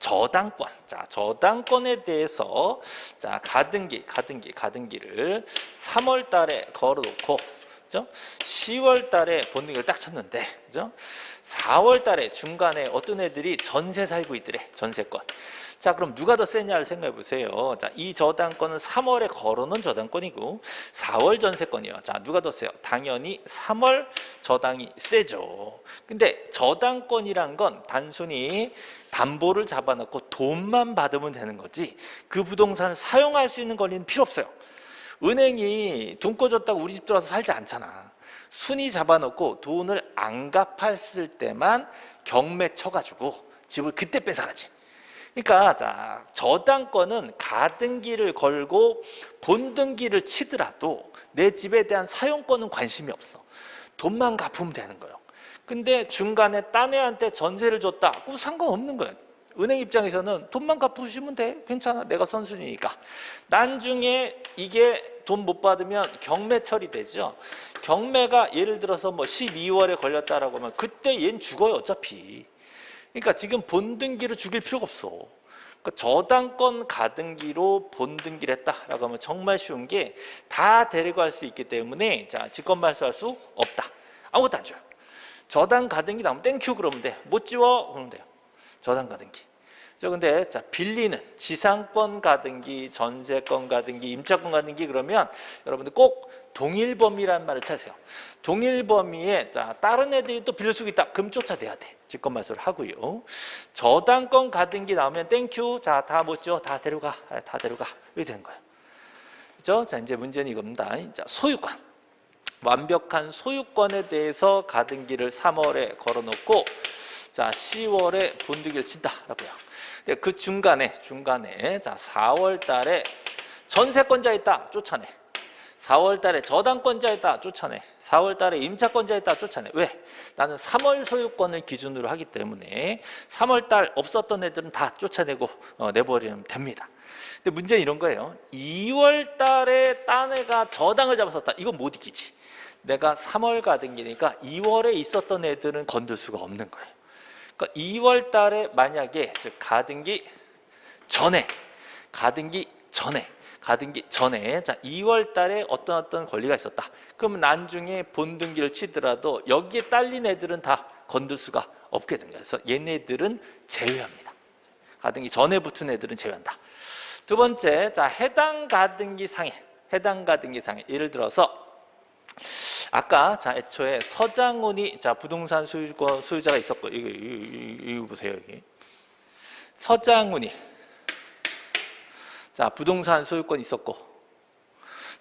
저당권. 자, 저당권에 대해서 자, 가등기, 가등기, 가등기를 3월 달에 걸어 놓고 그죠? 10월 달에 본능을 딱 쳤는데 그죠? 4월 달에 중간에 어떤 애들이 전세 살고 있더래. 전세권. 자, 그럼 누가 더 세냐를 생각해 보세요. 자, 이 저당권은 3월에 걸어놓은 저당권이고 4월 전세권이요. 자, 누가 더 세요? 당연히 3월 저당이 세죠. 근데 저당권이란 건 단순히 담보를 잡아놓고 돈만 받으면 되는 거지 그 부동산을 사용할 수 있는 권리는 필요 없어요. 은행이 돈 꿔줬다고 우리 집 들어와서 살지 않잖아. 순위 잡아놓고 돈을 안 갚았을 때만 경매 쳐가지고 집을 그때 뺏어가지. 그러니까 자 저당권은 가등기를 걸고 본등기를 치더라도 내 집에 대한 사용권은 관심이 없어. 돈만 갚으면 되는 거예요. 근데 중간에 딴 애한테 전세를 줬다. 그럼 상관없는 거예요. 은행 입장에서는 돈만 갚으시면 돼. 괜찮아. 내가 선순위니까. 나중에 이게 돈 못 받으면 경매 처리되죠. 경매가 예를 들어서 뭐 12월에 걸렸다라고 하면 그때 얜 죽어요. 어차피. 그러니까 지금 본등기를 죽일 필요가 없어. 그러니까 저당권 가등기로 본등기를 했다라고 하면 정말 쉬운 게 다 데리고 할수 있기 때문에 자 직권 말소할 수 없다. 아무것도 안 줘요. 저당 가등기 나오면 thank you 그러면 돼. 못 지워 그러면 돼요. 저당 가등기. 저 근데 자 빌리는 지상권 가등기, 전세권 가등기, 임차권 가등기 그러면 여러분들 꼭 동일 범위라는 말을 찾으세요. 동일 범위에 자 다른 애들이 또 빌릴 수 있다. 그럼 쫓아내야 돼. 직권 말소를 하고요. 저당권 가등기 나오면 thank you. 자다 못죠. 다 데려가. 아, 다 데려가. 이렇게 되는 거예요. 그죠? 자 이제 문제는 이겁니다. 자 소유권. 완벽한 소유권에 대해서 가등기를 3월에 걸어놓고 자 10월에 본득이를 친다라고요. 근데 그 중간에 중간에 자 4월 달에 전세권자 있다 쫓아내. 4월 달에 저당권자 있다 쫓아내. 4월 달에 임차권자 있다 쫓아내. 왜? 나는 3월 소유권을 기준으로 하기 때문에 3월 달 없었던 애들은 다 쫓아내고 어, 내버리면 됩니다. 근데 문제는 이런 거예요. 2월 달에 딴 애가 저당을 잡았었다. 이건 못 이기지. 내가 3월 가등기니까 2월에 있었던 애들은 건들 수가 없는 거예요. 그러니까 2월 달에 만약에 즉 가등기 전에 가등기 전에 가등기 전에 자 2월 달에 어떤 어떤 권리가 있었다. 그러면 나중에 본등기를 치더라도 여기에 딸린 애들은 다 건들 수가 없게 된 거예요. 그래서 얘네들은 제외합니다. 가등기 전에 붙은 애들은 제외한다. 두 번째, 자 해당 가등기 상에 해당 가등기 상해. 예를 들어서 아까 자 애초에 서장훈이 자 부동산 소유권 소유자가 있었고 이거 이거, 이거 보세요 여기 서장훈이 자 부동산 소유권 있었고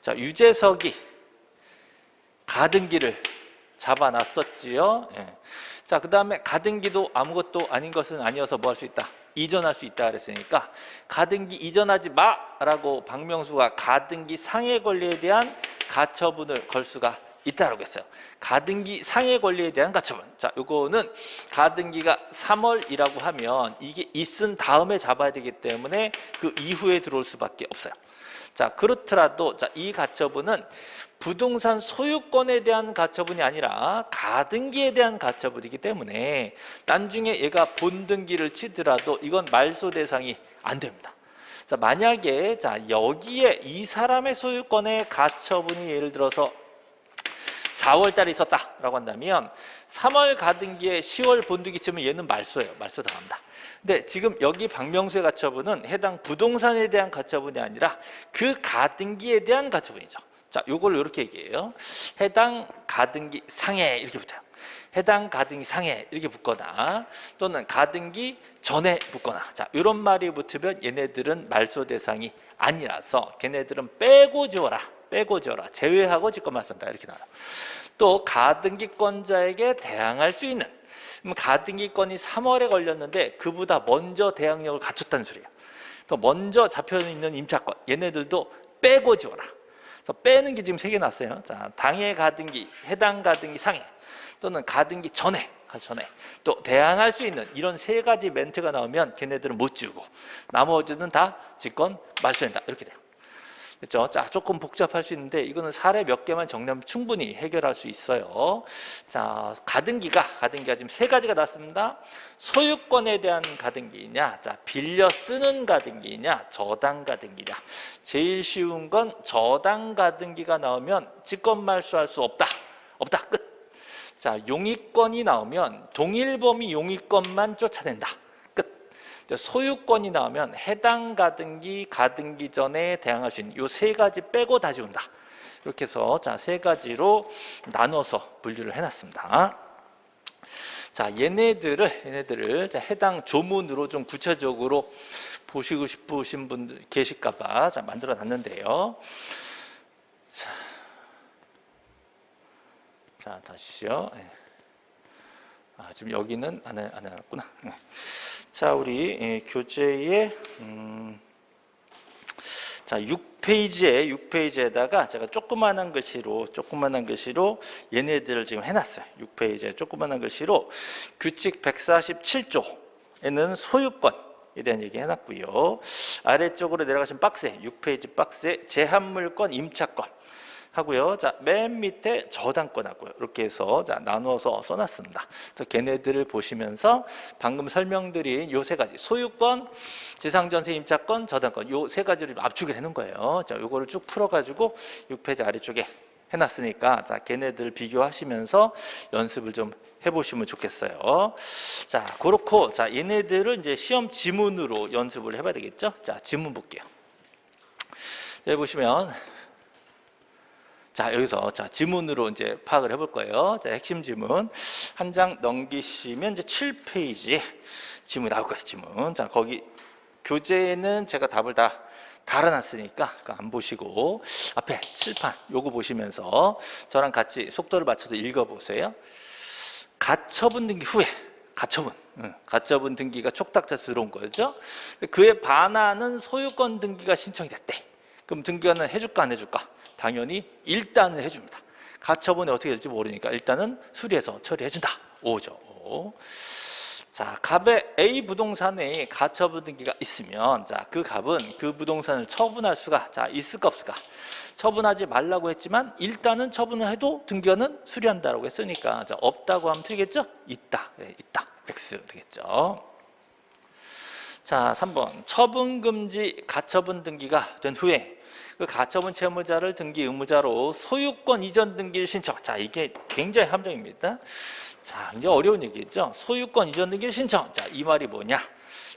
자 유재석이 가등기를 잡아놨었지요. 예. 자, 그 다음에 가등기도 아무것도 아닌 것은 아니어서 뭐 할 수 있다? 이전할 수 있다 그랬으니까 가등기 이전하지 마라고 박명수가 가등기 상해 권리에 대한 가처분을 걸 수가 있다라고 했어요. 가등기 상해 권리에 대한 가처분. 자, 요거는 가등기가 3월이라고 하면 이게 있은 다음에 잡아야 되기 때문에 그 이후에 들어올 수밖에 없어요. 자, 그렇더라도 자, 이 가처분은 부동산 소유권에 대한 가처분이 아니라 가등기에 대한 가처분이기 때문에 나중에 얘가 본등기를 치더라도 이건 말소 대상이 안 됩니다. 자, 만약에 자, 여기에 이 사람의 소유권의 가처분이 예를 들어서 4월 달에 있었다라고 한다면 3월 가등기에 10월 본등기 치면 얘는 말소예요. 말소 당합니다. 근데 지금 여기 박명수의 가처분은 해당 부동산에 대한 가처분이 아니라 그 가등기에 대한 가처분이죠. 자, 요걸 이렇게 얘기해요. 해당 가등기 상해 이렇게 붙어요. 해당 가등기 상해 이렇게 붙거나 또는 가등기 전에 붙거나. 자 이런 말이 붙으면 얘네들은 말소 대상이 아니라서 걔네들은 빼고 지워라 빼고 지워라 제외하고 직권만 쓴다. 이렇게 나와요. 또 가등기권자에게 대항할 수 있는 가등기권이 3월에 걸렸는데 그보다 먼저 대항력을 갖췄다는 소리예요. 또 먼저 잡혀 있는 임차권 얘네들도 빼고 지워라 그래서 빼는 게 지금 세 개 났어요. 자, 당해 가등기, 해당 가등기 상해 또는 가등기 전에 전에 또 대항할 수 있는 이런 세 가지 멘트가 나오면 걔네들은 못 지우고 나머지는 다 직권 말소된다 이렇게 돼요. 그렇죠? 자, 조금 복잡할 수 있는데 이거는 사례 몇 개만 정리하면 충분히 해결할 수 있어요. 자, 가등기가 가등기가 지금 세 가지가 났습니다. 소유권에 대한 가등기냐, 자, 빌려 쓰는 가등기냐, 저당 가등기냐. 제일 쉬운 건 저당 가등기가 나오면 직권 말소할 수 없다. 없다. 끝. 자, 용의권이 나오면 동일 범위 용의권만 쫓아낸다. 소유권이 나오면 해당 가등기, 가등기 전에 대항할 수 있는 이세 가지 빼고 다 지운다. 이렇게 해서 자, 세 가지로 나눠서 분류를 해놨습니다. 자, 얘네들을, 얘네들을 자, 해당 조문으로 좀 구체적으로 보시고 싶으신 분들 계실까봐 자, 만들어 놨는데요. 자, 자 다시요. 네. 아, 지금 여기는 안, 해, 안 해놨구나. 네. 자, 우리 예, 교재의 음, 자 6페이지에 6페이지에다가 제가 조그만한 글씨로 조그만한 글씨로 얘네들을 지금 해 놨어요. 6페이지에 조그만한 글씨로 규칙 147조에는 소유권 에 대한 얘기 해 놨고요. 아래쪽으로 내려가신 박스에 6페이지 박스에 제한물권 임차권 하고요. 자, 맨 밑에 저당권 하고요. 이렇게 해서 자, 나누어서 써놨습니다. 그래서 걔네들을 보시면서 방금 설명드린 요 세 가지 소유권, 지상전세 임차권, 저당권 요 세 가지를 압축을 해놓은 거예요. 자, 요거를 쭉 풀어가지고 6페이지 아래쪽에 해놨으니까 자, 걔네들 비교하시면서 연습을 좀 해보시면 좋겠어요. 자, 그렇고 자, 얘네들을 이제 시험 지문으로 연습을 해봐야 되겠죠? 자, 지문 볼게요. 여기 보시면 자 여기서 자 지문으로 이제 파악을 해볼 거예요. 자 핵심 지문 한 장 넘기시면 이제 7페이지 지문 나올 거예요. 지문 자 거기 교재에는 제가 답을 다 달아놨으니까 안 보시고 앞에 칠판 요거 보시면서 저랑 같이 속도를 맞춰서 읽어보세요. 가처분 등기 후에 가처분 응, 가처분 등기가 촉탁돼서 들어온 거죠. 그에 반하는 소유권 등기가 신청이 됐대. 그럼 등기관은 해줄까 안 해줄까? 당연히 일단은 해줍니다. 가처분이 어떻게 될지 모르니까 일단은 수리해서 처리해준다. 오죠. 오. 자, 갑의 A 부동산에 가처분 등기가 있으면 자, 그 갑은 그 부동산을 처분할 수가 자, 있을까 없을까? 처분하지 말라고 했지만 일단은 처분을 해도 등기관은 수리한다라고 했으니까 자, 없다고 하면 틀리겠죠? 있다. 네, 있다. X 되겠죠. 자, 3번. 처분 금지 가처분 등기가 된 후에 그 가처분 채무자를 등기 의무자로 소유권 이전 등기를 신청. 자, 이게 굉장히 함정입니다. 자, 이제 어려운 얘기죠. 소유권 이전 등기를 신청. 자, 이 말이 뭐냐?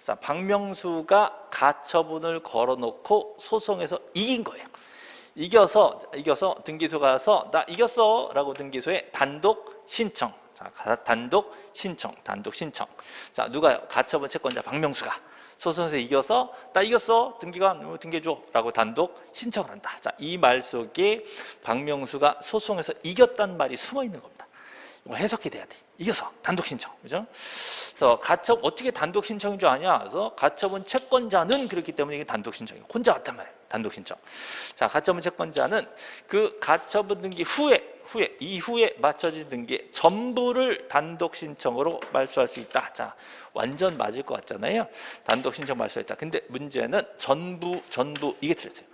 자, 박명수가 가처분을 걸어놓고 소송에서 이긴 거예요. 이겨서 이겨서 등기소 가서 나 이겼어라고 등기소에 단독 신청. 자, 가- 단독 신청, 단독 신청. 자, 누가 가처분 채권자 박명수가 소송에서 이겨서 나 이겼어 등기관 등기해줘라고 단독 신청을 한다. 자, 이 말 속에 박명수가 소송에서 이겼단 말이 숨어 있는 겁니다. 이걸 해석해 돼야 돼. 이겨서 단독 신청, 그죠? 그래서 가처 어떻게 단독 신청인 줄 아냐? 그래서 가처분 채권자는 그렇기 때문에 이게 단독 신청이에요. 혼자 왔단 말이에요. 단독 신청. 자, 가처분 채권자는 그 가처분 등기 후에 후에 이후에 맞춰진 등기 전부를 단독 신청으로 말소할 수 있다. 자, 완전 맞을 것 같잖아요. 단독 신청 말소했다. 근데 문제는 전부 전부 이게 틀렸어요.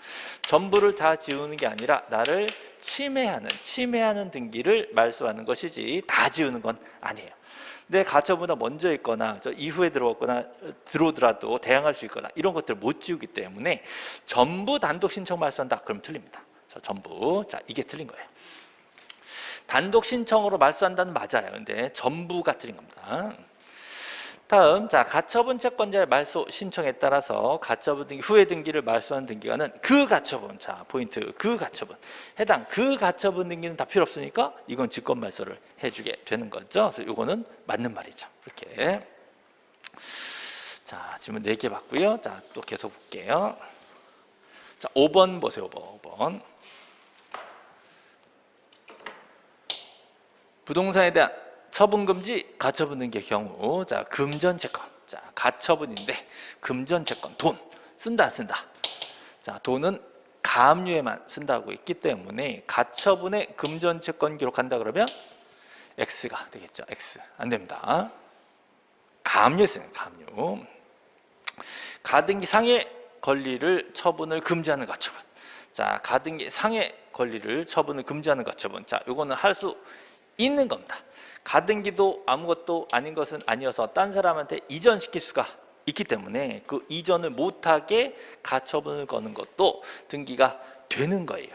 전부를 다 지우는 게 아니라 나를 침해하는 침해하는 등기를 말소하는 것이지 다 지우는 건 아니에요. 내 가처분보다 먼저 있거나 저 이후에 들어왔거나 들어오더라도 대항할 수 있거나 이런 것들을 못 지우기 때문에 전부 단독 신청 말소한다. 그럼 틀립니다. 자, 전부. 자, 이게 틀린 거예요. 단독 신청으로 말소한다는 맞아요. 근데 전부가 틀린 겁니다. 다음 자 가처분 채권자의 말소 신청에 따라서 가처분 등기 후에 등기를 말소한 등기관은 그 가처분 자 포인트 그 가처분 해당 그 가처분 등기는 다 필요 없으니까 이건 직권 말소를 해주게 되는 거죠. 그래서 이거는 맞는 말이죠. 이렇게 자 질문 4개 받고요. 자 또 계속 볼게요. 자 5번 보세요. 5번 5번 부동산에 대한 처분 금지 가처분 등기의 경우 자 금전 채권. 자 가처분인데 금전 채권 돈. 쓴다 안 쓴다. 자 돈은 가압류에만 쓴다고 했기 때문에 가처분에 금전 채권 기록한다 그러면 X가 되겠죠 X. 안 됩니다. 가압류에 쓰는 가압류. 가등기 상해 권리를 처분을 금지하는 가처분. 자 가등기 상해 권리를 처분을 금지하는 가처분. 자 요거는 할 수 있는 겁니다 가등기도 아무것도 아닌 것은 아니어서 딴 사람한테 이전시킬 수가 있기 때문에 그 이전을 못하게 가처분을 거는 것도 등기가 되는 거예요.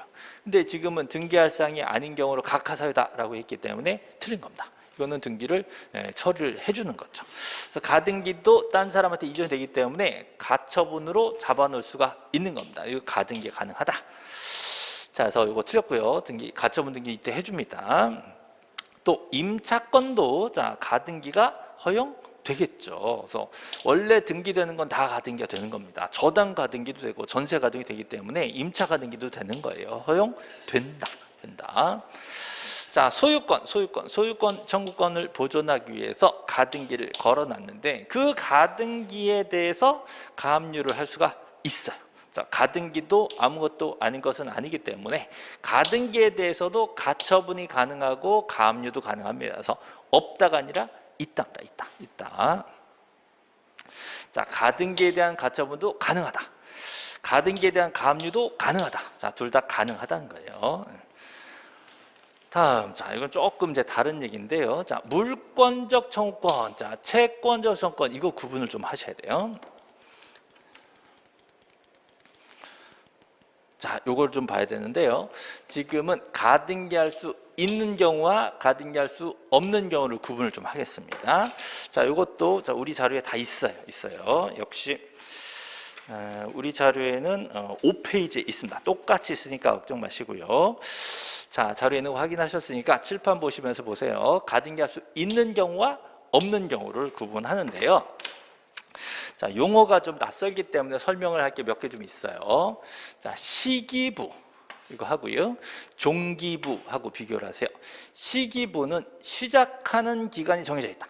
근데 지금은 등기할 사항이 아닌 경우로 각하사유다라고 했기 때문에 틀린 겁니다. 이거는 등기를 예, 처리를 해주는 거죠. 그래서 가등기도 딴 사람한테 이전이 되기 때문에 가처분으로 잡아놓을 수가 있는 겁니다. 이거 가등기 가능하다. 자, 그래서 이거 틀렸고요. 등기 가처분 등기 이때 해줍니다. 또 임차권도 자 가등기가 허용되겠죠. 그래서 원래 등기되는 건 다 가등기가 되는 겁니다. 저당 가등기도 되고 전세 가등기 되기 때문에 임차 가등기도 되는 거예요. 허용된다. 된다. 자 소유권, 소유권, 소유권 청구권을 보존하기 위해서 가등기를 걸어놨는데 그 가등기에 대해서 가압류를 할 수가 있어요. 자, 가등기도 아무것도 아닌 것은 아니기 때문에 가등기에 대해서도 가처분이 가능하고 가압류도 가능합니다. 그래서 없다가 아니라 있답니다. 있다. 있다. 자, 가등기에 대한 가처분도 가능하다. 가등기에 대한 가압류도 가능하다. 자, 둘 다 가능하다는 거예요. 다음, 자, 이건 조금 이제 다른 얘기인데요. 자, 물권적 청구권, 자, 채권적 청구권, 이거 구분을 좀 하셔야 돼요. 자, 요걸 좀 봐야 되는데요. 지금은 가등기할 수 있는 경우와 가등기할 수 없는 경우를 구분을 좀 하겠습니다. 자, 요것도 자, 우리 자료에 다 있어요. 있어요. 역시 어, 우리 자료에는 어, 5페이지에 있습니다. 똑같이 있으니까 걱정 마시고요. 자, 자료에는 확인하셨으니까 칠판 보시면서 보세요. 가등기할 수 있는 경우와 없는 경우를 구분하는데요. 자, 용어가 좀 낯설기 때문에 설명을 할 게 몇 개 좀 있어요. 자, 시기부 이거 하고요. 종기부하고 비교를 하세요. 시기부는 시작하는 기간이 정해져 있다.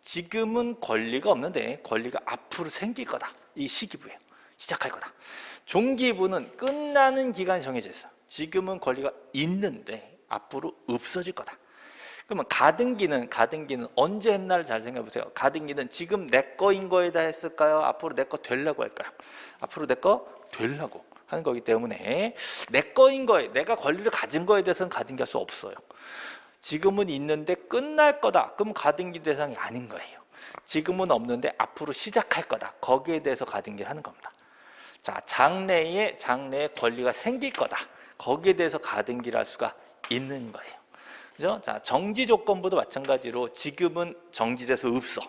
지금은 권리가 없는데 권리가 앞으로 생길 거다. 이 시기부예요. 시작할 거다. 종기부는 끝나는 기간이 정해져 있어. 지금은 권리가 있는데 앞으로 없어질 거다. 그러면 가등기는 가등기는 언제 했나를 잘 생각해 보세요. 가등기는 지금 내 거인 거에다 했을까요? 앞으로 내 거 되려고 할까요? 앞으로 내 거 되려고 하는 거기 때문에 내 거인 거에 내가 권리를 가진 거에 대해서는 가등기할 수 없어요. 지금은 있는데 끝날 거다. 그럼 가등기 대상이 아닌 거예요. 지금은 없는데 앞으로 시작할 거다. 거기에 대해서 가등기를 하는 겁니다. 자, 장래에 장래에 권리가 생길 거다. 거기에 대해서 가등기를 할 수가 있는 거예요. 그죠? 자, 정지 조건부도 마찬가지로 지금은 정지돼서 없어.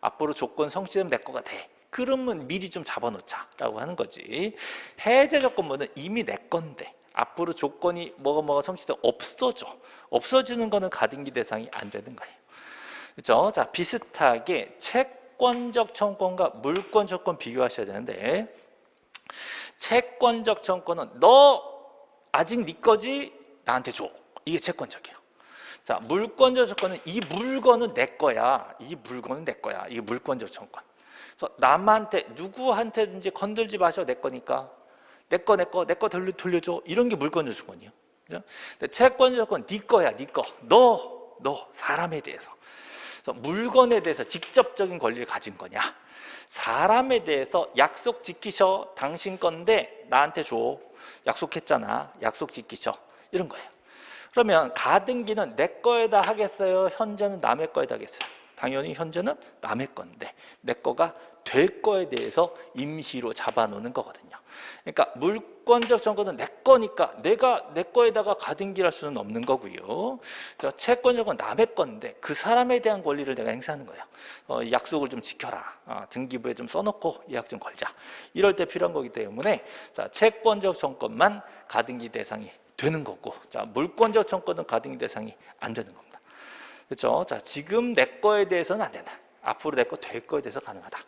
앞으로 조건 성취되면 내 거가 돼. 그러면 미리 좀 잡아놓자라고 하는 거지. 해제 조건부는 이미 내 건데 앞으로 조건이 뭐가 뭐가 성취돼 없어져. 없어지는 거는 가등기 대상이 안 되는 거예요. 그렇죠? 자, 비슷하게 채권적 청권과 물권 조건 비교하셔야 되는데 채권적 청권은 너 아직 네 거지 나한테 줘. 이게 채권적이에요. 자, 물권적 조건은 이 물건은 내 거야. 이 물건은 내 거야. 이게 물권적 청권. 그래서 남한테 누구한테든지 건들지 마셔 내 거니까 내 거 내 거 내 거 돌려 돌려줘 이런 게 물권적 조건이에요. 그죠? 채권적 조건 네 거야 네 거. 너 너 사람에 대해서. 물건에 대해서 직접적인 권리를 가진 거냐? 사람에 대해서 약속 지키셔. 당신 건데 나한테 줘. 약속했잖아. 약속 지키셔. 이런 거예요. 그러면 가등기는 내 거에다 하겠어요? 현재는 남의 거에다 하겠어요? 당연히 현재는 남의 건데 내 거가 될 거에 대해서 임시로 잡아놓는 거거든요. 그러니까 물권적 정권은 내 거니까 내가 내 거에다가 가등기를 할 수는 없는 거고요. 저 채권적 건 남의 건데 그 사람에 대한 권리를 내가 행사하는 거예요. 어, 약속을 좀 지켜라. 어, 등기부에 좀 써놓고 예약 좀 걸자. 이럴 때 필요한 거기 때문에 자, 채권적 정권만 가등기 대상이 되는 거고 자 물권적 청권은 가등기 대상이 안 되는 겁니다. 그렇죠? 자 지금 내 거에 대해서는 안 된다. 앞으로 내 거 될 거에 대해서 가능하다.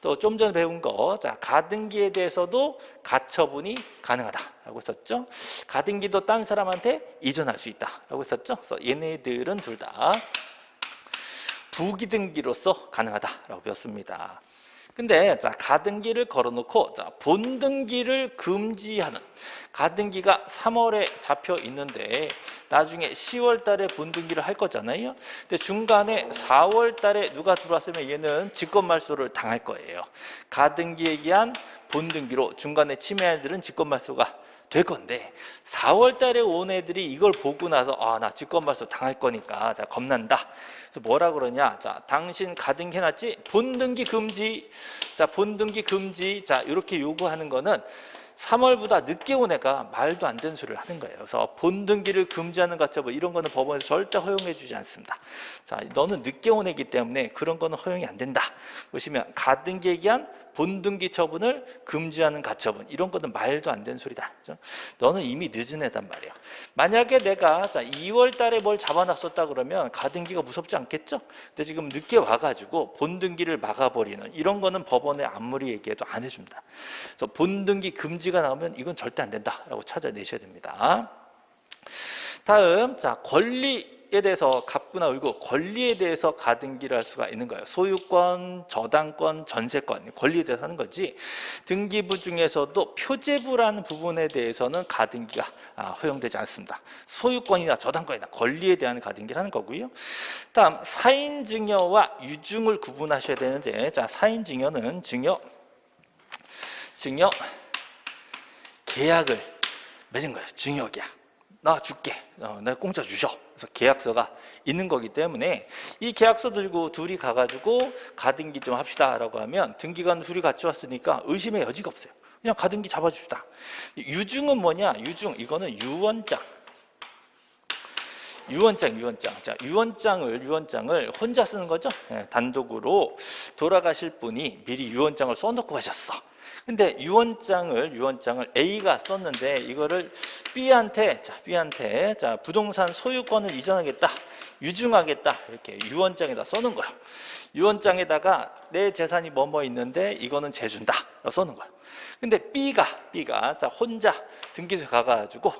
또 좀 전에 배운 거, 자 가등기에 대해서도 가처분이 가능하다라고 했었죠. 가등기도 딴 사람한테 이전할 수 있다라고 했었죠. 그래서 얘네들은 둘 다 부기등기로서 가능하다라고 배웠습니다. 근데 자 가등기를 걸어놓고 자 본등기를 금지하는 가등기가 3월에 잡혀 있는데 나중에 10월 달에 본등기를 할 거잖아요. 근데 중간에 4월 달에 누가 들어왔으면 얘는 직권 말소를 당할 거예요. 가등기에 의한 본등기로 중간에 침해한 애들은 직권 말소가 될 건데 4월 달에 온 애들이 이걸 보고 나서 아 나 직권말소 당할 거니까 자 겁난다. 그래서 뭐라 그러냐? 자, 당신 가등기 해놨지? 본등기 금지. 자, 본등기 금지. 자, 이렇게 요구하는 거는 3월보다 늦게 온 애가 말도 안 되는 소리를 하는 거예요. 그래서 본등기를 금지하는 가처분 이런 거는 법원에서 절대 허용해 주지 않습니다. 자, 너는 늦게 온 애기 때문에 그런 거는 허용이 안 된다. 보시면 가등기에 의한 본등기 처분을 금지하는 가처분 이런 거는 말도 안 되는 소리다. 그죠? 너는 이미 늦은 애단 말이야. 만약에 내가 자 2월 달에 뭘 잡아놨었다 그러면 가등기가 무섭지 않겠죠? 근데 지금 늦게 와가지고 본등기를 막아버리는 이런 거는 법원에 아무리 얘기해도 안 해줍니다. 그래서 본등기 금지가 나오면 이건 절대 안 된다라고 찾아내셔야 됩니다. 다음 자 권리 에 대해서 갑구나 을구 권리에 대해서 가등기를 할 수가 있는 거예요. 소유권, 저당권, 전세권 권리에 대해서 하는 거지. 등기부 중에서도 표제부라는 부분에 대해서는 가등기가 아, 허용되지 않습니다. 소유권이나 저당권이나 권리에 대한 가등기를 하는 거고요. 다음 사인 증여와 유증을 구분하셔야 되는데 자 사인 증여는 증여 증여 계약을 맺은 거예요. 증여 계약. 나 줄게. 어, 내가 공짜 주셔. 그래서 계약서가 있는 거기 때문에 이 계약서 들고 둘이 가가지고 가등기 좀 합시다라고 하면 등기관 둘이 같이 왔으니까 의심의 여지가 없어요. 그냥 가등기 잡아줍시다. 유증은 뭐냐? 유증 이거는 유언장. 유언장, 유언장. 자, 유언장을 유언장을 혼자 쓰는 거죠. 예, 단독으로 돌아가실 분이 미리 유언장을 써놓고 가셨어. 근데 유언장을 유언장을 A가 썼는데 이거를 B한테 자 B한테 자 부동산 소유권을 이전하겠다 유증하겠다 이렇게 유언장에다 써는 거예요. 유언장에다가 내 재산이 뭐뭐 있는데 이거는 재준다 써는 거예요. 근데 B가 B가 자 혼자 등기소에 가가지고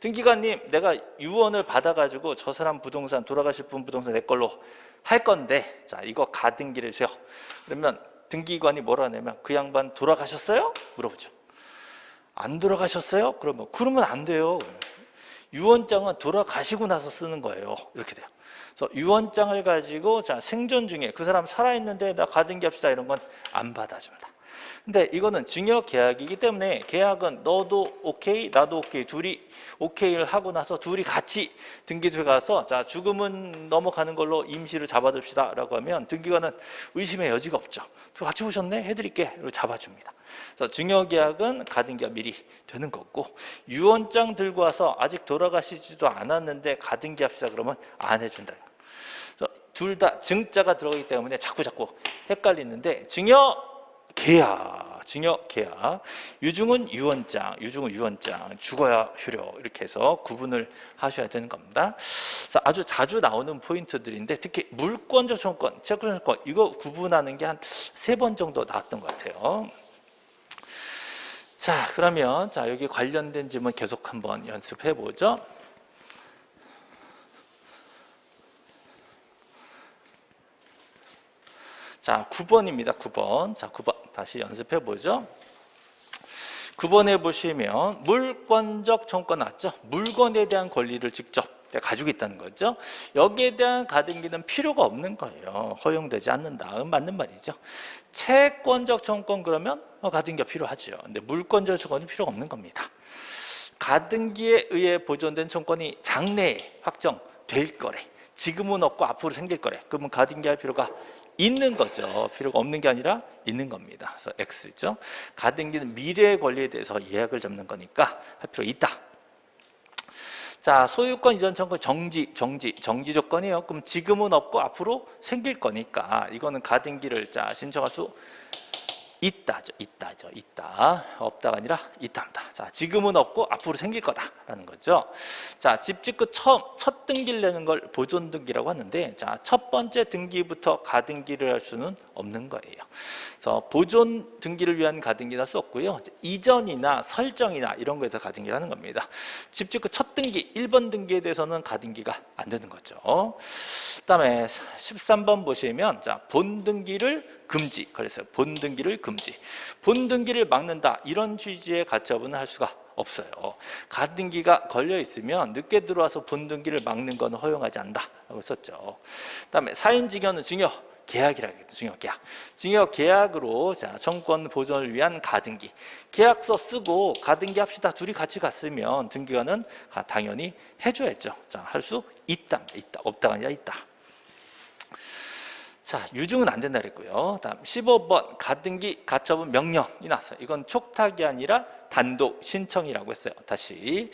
등기관님 내가 유언을 받아가지고 저 사람 부동산 돌아가실 분 부동산 내 걸로 할 건데 자 이거 가등기를 세요. 그러면 등기관이 뭐라 하냐면 그 양반 돌아가셨어요? 물어보죠. 안 돌아가셨어요? 그러면 그러면 안 돼요. 유언장은 돌아가시고 나서 쓰는 거예요. 이렇게 돼요. 그래서 유언장을 가지고 자 생존 중에 그 사람 살아있는데 나 가등기 합시다 이런 건 안 받아줍니다. 근데 이거는 증여 계약이기 때문에 계약은 너도 오케이 나도 오케이 둘이 오케이를 하고 나서 둘이 같이 등기소에 가서 자 죽음은 넘어가는 걸로 임시를 잡아둡시다 라고 하면 등기관은 의심의 여지가 없죠 같이 오셨네? 해드릴게. 이렇게 잡아줍니다. 그래서 증여 계약은 가등기가 미리 되는 거고 유언장 들고 와서 아직 돌아가시지도 않았는데 가등기 합시다 그러면 안 해준다. 둘 다 증자가 들어가기 때문에 자꾸 자꾸 헷갈리는데 증여 계약 징역 계약 유증은 유언장 유증은 유언장 죽어야 효력 이렇게 해서 구분을 하셔야 되는 겁니다. 아주 자주 나오는 포인트들인데 특히 물권적 청권 채권 청권 이거 구분하는 게 한 세 번 정도 나왔던 것 같아요. 자 그러면 자 여기 관련된 질문 계속 한번 연습해 보죠 자, 9번입니다. 9번. 자, 9번. 다시 연습해 보죠. 9번에 보시면 물권적 청권 나왔죠? 물건에 대한 권리를 직접 가지고 있다는 거죠. 여기에 대한 가등기는 필요가 없는 거예요. 허용되지 않는다. 맞는 말이죠. 채권적 청권 그러면 어, 가등기가 필요하죠. 근데 물권적 청권은 필요가 없는 겁니다. 가등기에 의해 보존된 청권이 장래에 확정될 거래. 지금은 없고 앞으로 생길 거래. 그러면 가등기 할 필요가 있는 거죠. 필요가 없는 게 아니라 있는 겁니다. 그래서 X죠. 가등기는 미래의 권리에 대해서 예약을 잡는 거니까 할 필요 있다. 자, 소유권 이전 청구 정지, 정지, 정지 조건이에요. 그럼 지금은 없고 앞으로 생길 거니까 이거는 가등기를 자 신청할 수 있다죠. 있다죠. 있다. 없다가 아니라 있답니다. 자, 지금은 없고 앞으로 생길 거다라는 거죠. 자, 집 짓고 처음 첫 등기를 내는 걸 보존 등기라고 하는데 자, 첫 번째 등기부터 가등기를 할 수는 없는 거예요. 그래서 보존 등기를 위한 가등기는 할 수 없고요. 이전이나 설정이나 이런 거에서 가등기를 하는 겁니다. 집 짓고 첫 등기, 1번 등기에 대해서는 가등기가 안 되는 거죠. 그다음에 13번 보시면 자, 본 등기를 금지 그랬어요. 본 등기를 금지. 본 등기를 막는다. 이런 취지의 가처분은 할 수가 없어요. 가등기가 걸려 있으면 늦게 들어와서 본 등기를 막는 건 허용하지 않는다 라고 썼죠. 그다음에 사인 증여는 증여 계약이라고 했죠. 증여 계약. 증여 계약으로 자, 청권 보존을 위한 가등기. 계약서 쓰고 가등기 합시다. 둘이 같이 갔으면 등기관은 당연히 해줘야죠. 자, 할 수 있다. 있다. 없다가 아니라 있다. 자, 유증은 안 된다 그랬고요. 다음 15번 가등기 가처분 명령이 났어요. 이건 촉탁이 아니라 단독 신청이라고 했어요. 다시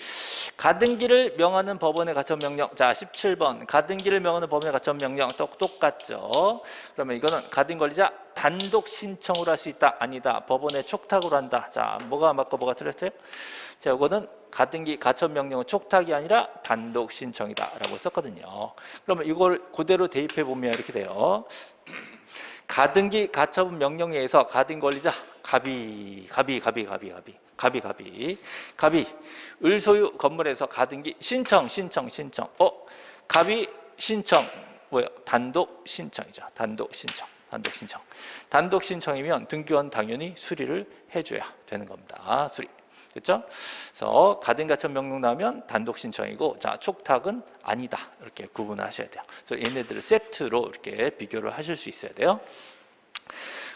가등기를 명하는 법원의 가처분 명령. 자, 17번 가등기를 명하는 법원의 가처분 명령 똑 똑같죠. 그러면 이거는 가등 권리자 단독 신청으로 할 수 있다. 아니다. 법원의 촉탁으로 한다. 자, 뭐가 맞고 뭐가 틀렸어요? 자, 이거는 가등기 가처분 명령은 촉탁이 아니라 단독 신청이다라고 썼거든요. 그러면 이걸 그대로 대입해 보면 이렇게 돼요. *clears throat* 가등기 가처분 명령에 의해서 가등 권리자. 갑이 갑이 갑이 갑이 갑이 갑이 갑이 갑이 을소유 건물에서 가등기 신청 신청 신청. 어? 갑이 신청. 뭐야 단독 신청이죠. 단독 신청 단독 신청. 단독 신청이면 등기원 당연히 수리를 해줘야 되는 겁니다. 수리 그렇죠? 그래서 가등가처 명령 나오면 단독 신청이고 자 촉탁은 아니다 이렇게 구분을 하셔야 돼요. 그래서 얘네들을 세트로 이렇게 비교를 하실 수 있어야 돼요.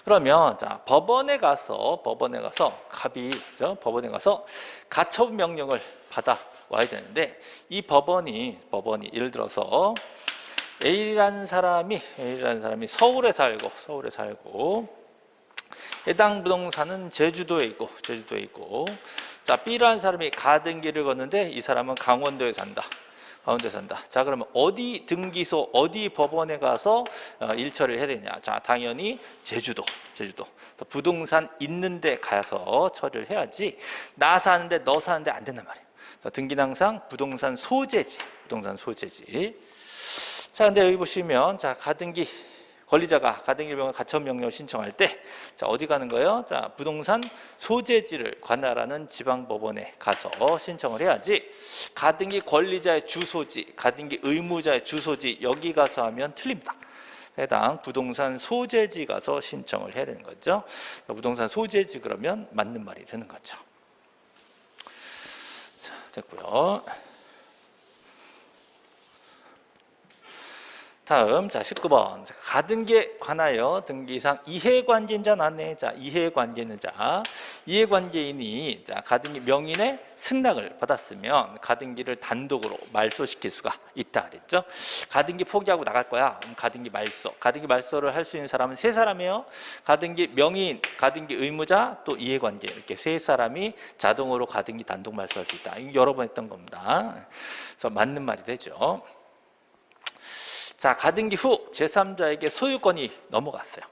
그러면 자 법원에 가서 법원에 가서 갑이 죠 법원에 가서 가처분 명령을 받아 와야 되는데 이 법원이 법원이 예를 들어서 A라는 사람이 A라는 사람이 서울에 살고 서울에 살고 해당 부동산은 제주도에 있고 제주도에 있고. 자 B라는 사람이 가등기를 걷는데 이 사람은 강원도에 산다. 강원도에 산다. 자 그러면 어디 등기소 어디 법원에 가서 어, 일처리를 해야 되냐? 자 당연히 제주도 제주도. 부동산 있는데 가서 처리를 해야지. 나 사는데 너 사는데 안 된단 말이에요. 등기는 항상 부동산 소재지 부동산 소재지. 자 근데 여기 보시면 자 가등기 권리자가 가등기명을 가처분 명령을 신청할 때 자, 어디 가는 거예요? 자, 부동산 소재지를 관할하는 지방법원에 가서 신청을 해야지 가등기 권리자의 주소지, 가등기 의무자의 주소지 여기 가서 하면 틀립니다. 해당 부동산 소재지 가서 신청을 해야 되는 거죠. 부동산 소재지 그러면 맞는 말이 되는 거죠. 자, 됐고요. 다음 자 19번. 가등기에 관하여 등기상 이해관계인자 나네. 자 이해관계는 자. 이해관계인이 자 가등기 명인의 승낙을 받았으면 가등기를 단독으로 말소시킬 수가 있다 그랬죠. 가등기 포기하고 나갈 거야. 가등기 말소. 가등기 말소를 할 수 있는 사람은 세 사람이에요. 가등기 명인 가등기 의무자 또 이해관계. 이렇게 세 사람이 자동으로 가등기 단독 말소할 수 있다. 이거 여러 번 했던 겁니다. 그래서 맞는 말이 되죠 자 가등기 후 제3자에게 소유권이 넘어갔어요.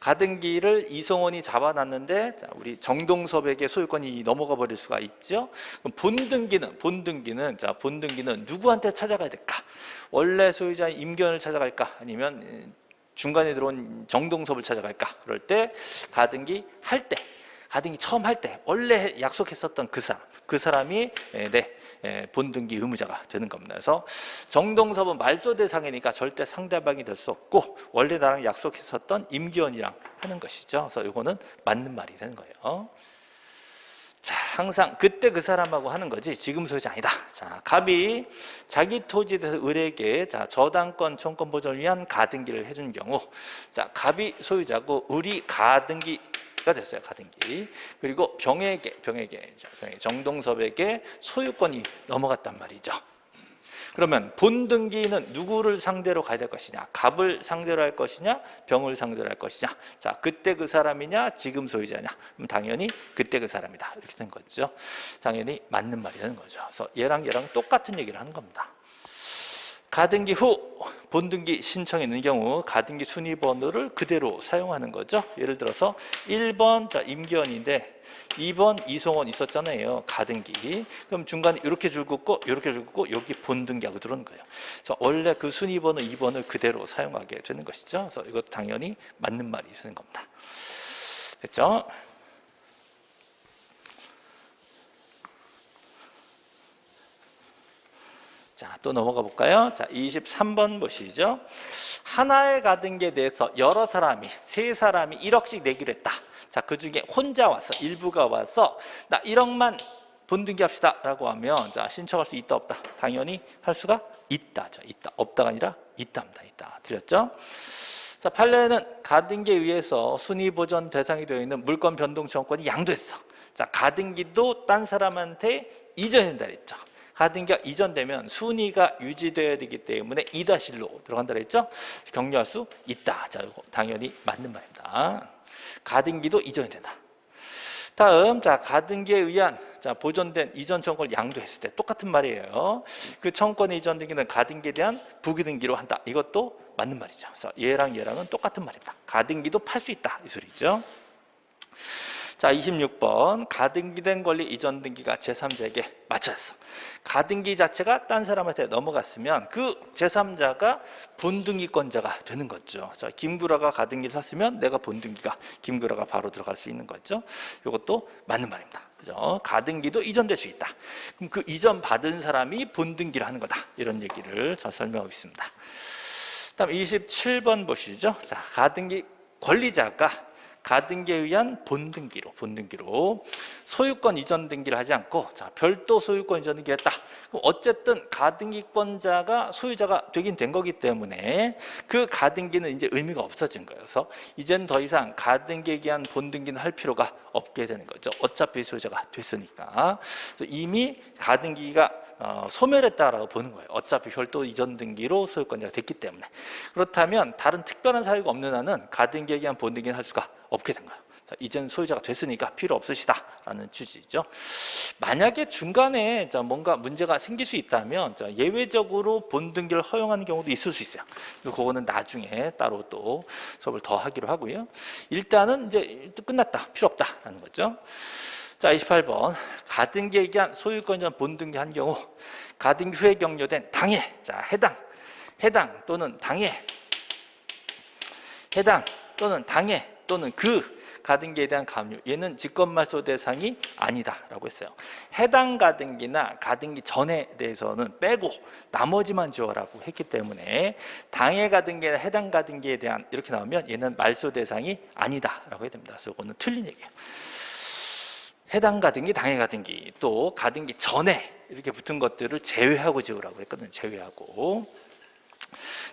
가등기를 이성원이 잡아놨는데 자, 우리 정동섭에게 소유권이 넘어가 버릴 수가 있죠. 그럼 본등기는 본등기는 자 본등기는 누구한테 찾아가야 될까? 원래 소유자인 임견을 찾아갈까? 아니면 음, 중간에 들어온 정동섭을 찾아갈까? 그럴 때 가등기 할 때 가등기 처음 할 때 원래 약속했었던 그 사람 그 사람이 에, 네 에, 본등기 의무자가 되는 겁니다. 그래서 정동섭은 말소 대상이니까 절대 상대방이 될 수 없고 원래 나랑 약속했었던 임기원이랑 하는 것이죠. 그래서 이거는 맞는 말이 되는 거예요. 자, 항상 그때 그 사람하고 하는 거지 지금 소유자 아니다. 자, 갑이 자기 토지에 대해서 을에게 자, 저당권 청권 보존을 위한 가등기를 해준 경우 자, 갑이 소유자고 을이 가등기 가 됐어요. 가등기. 그리고 병에게 병에게 정동섭에게 소유권이 넘어갔단 말이죠. 그러면 본등기는 누구를 상대로 가야 될 것이냐? 갑을 상대로 할 것이냐? 병을 상대로 할 것이냐? 자, 그때 그 사람이냐? 지금 소유자냐? 그럼 당연히 그때 그 사람이다. 이렇게 된 거죠. 당연히 맞는 말이 되는 거죠. 그래서 얘랑 얘랑 똑같은 얘기를 하는 겁니다. 가등기 후 본등기 신청이 있는 경우 가등기 순위 번호를 그대로 사용하는 거죠. 예를 들어서 1번 자 임기원인데 2번 이송원 있었잖아요. 가등기. 그럼 중간에 이렇게 줄 긋고 이렇게 줄 긋고 여기 본등기하고 들어오는 거예요. 그래서 원래 그 순위 번호 2번을 그대로 사용하게 되는 것이죠. 그래서 이것도 당연히 맞는 말이 되는 겁니다. 됐죠? 자, 또 넘어가 볼까요? 자, 23번 보시죠. 하나의 가등기에 대해서 여러 사람이, 세 사람이 1억씩 내기로 했다. 자, 그 중에 혼자 와서, 일부가 와서, 나 1억만 본등기 합시다. 라고 하면, 자, 신청할 수 있다, 없다? 당연히 할 수가 있다죠. 있다. 없다가 아니라 있답니다. 있다. 드렸죠? 자, 판례는 가등기에 의해서 순위 보전 대상이 되어 있는 물권 변동 청권이 양도했어. 자, 가등기도 딴 사람한테 이전된다 그랬죠. 가등기가 이전되면 순위가 유지되어야 되기 때문에 2-1로 들어간다 그랬죠? 격려할 수 있다. 자, 이거 당연히 맞는 말입니다. 가등기도 이전이 된다. 다음 자 가등기에 의한 자 보존된 이전 청권을 양도했을 때 똑같은 말이에요. 그 청권이 이전등기는 가등기에 대한 부기등기로 한다. 이것도 맞는 말이죠. 그래서 얘랑 얘랑은 똑같은 말입니다. 가등기도 팔 수 있다 이 소리죠. 자 26번. 가등기된 권리 이전 등기가 제3자에게 맞춰졌어. 가등기 자체가 딴 사람한테 넘어갔으면 그 제3자가 본등기권자가 되는 거죠. 자, 김구라가 가등기를 샀으면 내가 본등기가 김구라가 바로 들어갈 수 있는 거죠. 이것도 맞는 말입니다. 그죠? 가등기도 이전될 수 있다. 그럼 그 이전 받은 사람이 본등기를 하는 거다. 이런 얘기를 저 설명하고 있습니다. 다음 27번 보시죠. 자, 가등기 권리자가 가등기에 의한 본등기로 본등기로 소유권 이전 등기를 하지 않고 자 별도 소유권 이전 등기를 했다. 어쨌든 가등기권자가 소유자가 되긴 된 거기 때문에 그 가등기는 이제 의미가 없어진 거예요. 그래서 이제는 더 이상 가등기에 의한 본등기는 할 필요가 없게 되는 거죠. 어차피 소유자가 됐으니까 이미 가등기가 어, 소멸했다라고 보는 거예요. 어차피 별도 이전 등기로 소유권자가 됐기 때문에 그렇다면 다른 특별한 사유가 없는 한은 가등기에 의한 본등기는 할 수가 없게 된 거예요. 자, 이젠 소유자가 됐으니까 필요 없으시다라는 취지죠. 만약에 중간에 자, 뭔가 문제가 생길 수 있다면 자, 예외적으로 본등기를 허용하는 경우도 있을 수 있어요. 그거는 나중에 따로 또 수업을 더 하기로 하고요. 일단은 이제 끝났다, 필요 없다라는 거죠. 자, 28번 가등기에 의한 소유권 전 본등기 한 경우 가등기 후에 격려된 당해, 자 해당, 해당 또는 당해, 해당 또는 당해 또는 그 가등기에 대한 감유 얘는 직권말소 대상이 아니다라고 했어요. 해당 가등기나 가등기 전에 대해서는 빼고 나머지만 지어라고 했기 때문에 당해 가등기나 해당 가등기에 대한 이렇게 나오면 얘는 말소 대상이 아니다라고 해야 됩니다. 그래서 이거는 틀린 얘기예요. 해당 가등기, 당해 가등기 또 가등기 전에 이렇게 붙은 것들을 제외하고 지으라고 했거든요. 제외하고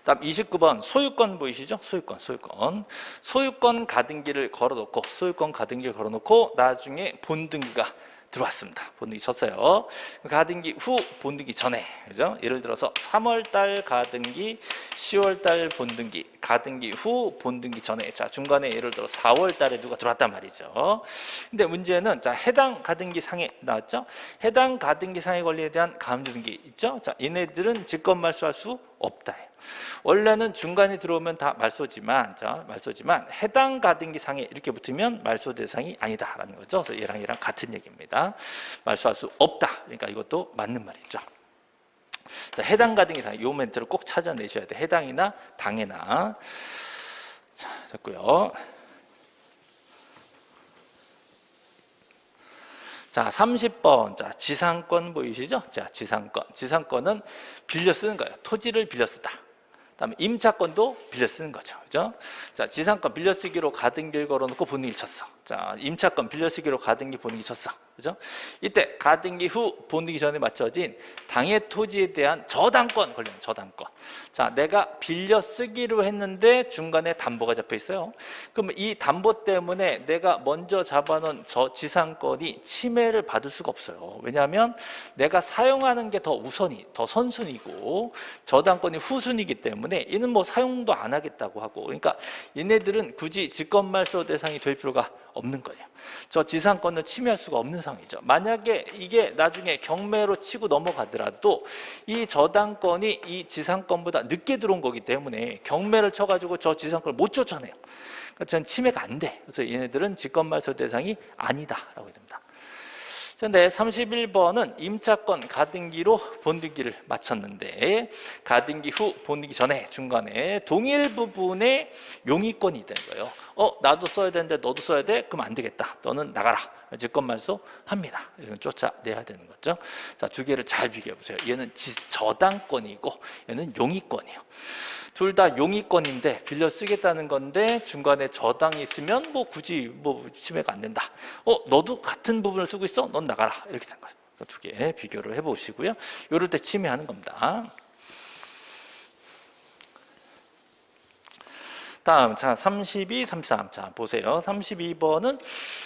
다음 29번 소유권 보이시죠? 소유권, 소유권. 소유권 가등기를 걸어놓고 소유권 가등기를 걸어놓고 나중에 본등기가 들어왔습니다. 본등기 쳤어요. 가등기 후 본등기 전에 그죠? 예를 들어서 3월 달 가등기, 10월 달 본등기, 가등기 후 본등기 전에 자 중간에 예를 들어 4월 달에 누가 들어왔단 말이죠. 근데 문제는 자 해당 가등기 상에 나왔죠. 해당 가등기 상의 권리에 대한 가압류 등기 있죠. 자 얘네들은 직권 말소할 수 없다. 원래는 중간에 들어오면 다 말소지만 자 말소지만 해당 가등기 상에 이렇게 붙으면 말소 대상이 아니다라는 거죠. 그래서 얘랑 얘랑 같은 얘기입니다. 말소할 수 없다. 그러니까 이것도 맞는 말이죠. 자, 해당 가등기 상, 이 멘트를 꼭 찾아내셔야 돼. 해당이나 당해나. 자, 됐고요. 자, 30번. 자, 지상권 보이시죠? 자, 지상권. 지상권은 빌려 쓰는 거예요. 토지를 빌려 쓰다. 그다음에 임차권도 빌려 쓰는 거죠. 그죠? 자, 지상권 빌려 쓰기로 가등기를 걸어 놓고 본인이 쳤어. 자, 임차권 빌려 쓰기로 가등기 본인이 쳤어. 그죠? 이때 가등기 후 본등기 전에 맞춰진 당해 토지에 대한 저당권 걸리는 저당권. 자, 내가 빌려 쓰기로 했는데 중간에 담보가 잡혀 있어요. 그러면 이 담보 때문에 내가 먼저 잡아놓은 저 지상권이 침해를 받을 수가 없어요. 왜냐하면 내가 사용하는 게 더 우선이, 더 선순위고 저당권이 후순위이기 때문에 이는 뭐 사용도 안 하겠다고 하고 그러니까 얘네들은 굳이 직권말소 대상이 될 필요가 없는 거예요. 저 지상권을 침해할 수가 없는 상황이죠. 만약에 이게 나중에 경매로 치고 넘어가더라도 이 저당권이 이 지상권보다 늦게 들어온 거기 때문에 경매를 쳐가지고 저 지상권을 못 쫓아내요. 그러니까 전 침해가 안 돼. 그래서 얘네들은 직권말소 대상이 아니다라고 됩니다. 근데 31번은 임차권 가등기로 본등기를 마쳤는데 가등기 후 본등기 전에 중간에 동일 부분에 용의권이 되는 거예요. 어 나도 써야 되는데 너도 써야 돼? 그럼 안 되겠다. 너는 나가라. 직권말소 합니다. 이건 쫓아내야 되는 거죠. 자, 두 개를 잘 비교해 보세요. 얘는 지, 저당권이고 얘는 용의권이에요. 둘 다 용의권인데 빌려 쓰겠다는 건데 중간에 저당이 있으면 뭐 굳이 뭐 침해가 안 된다. 어, 너도 같은 부분을 쓰고 있어? 넌 나가라. 이렇게 된 거예요. 두 개 비교를 해 보시고요. 요럴 때 침해하는 겁니다. 다음 자 32, 33. 자 보세요. 32번은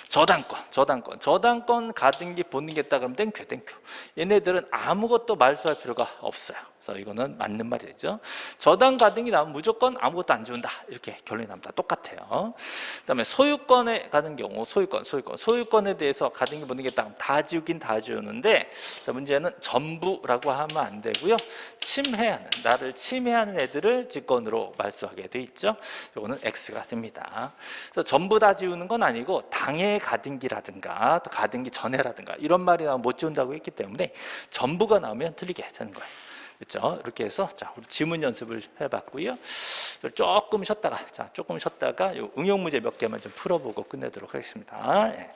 저당권, 저당권, 저당권 가등기 본등기했다 그러면 thank you, thank you. 얘네들은 아무것도 말소할 필요가 없어요. 그래서 이거는 맞는 말이 되죠. 저당 가등기 나오면 무조건 아무것도 안 지운다. 이렇게 결론이 납니다. 똑같아요. 그다음에 소유권에 가는 경우 소유권, 소유권, 소유권에 대해서 가등기 본등기했다 다 지우긴 다 지우는데 자, 문제는 전부라고 하면 안 되고요. 침해하는 나를 침해하는 애들을 직권으로 말소하게 돼 있죠. 이거는 X가 됩니다. 그래서 전부 다 지우는 건 아니고 당해 가등기라든가 또 가등기 전해라든가 이런 말이 나오면 못 지운다고 했기 때문에 전부가 나오면 틀리게 되는 거예요. 그렇죠? 이렇게 해서 자 우리 지문 연습을 해봤고요. 조금 쉬었다가 자 조금 쉬었다가 요 응용 문제 몇 개만 좀 풀어보고 끝내도록 하겠습니다. 예.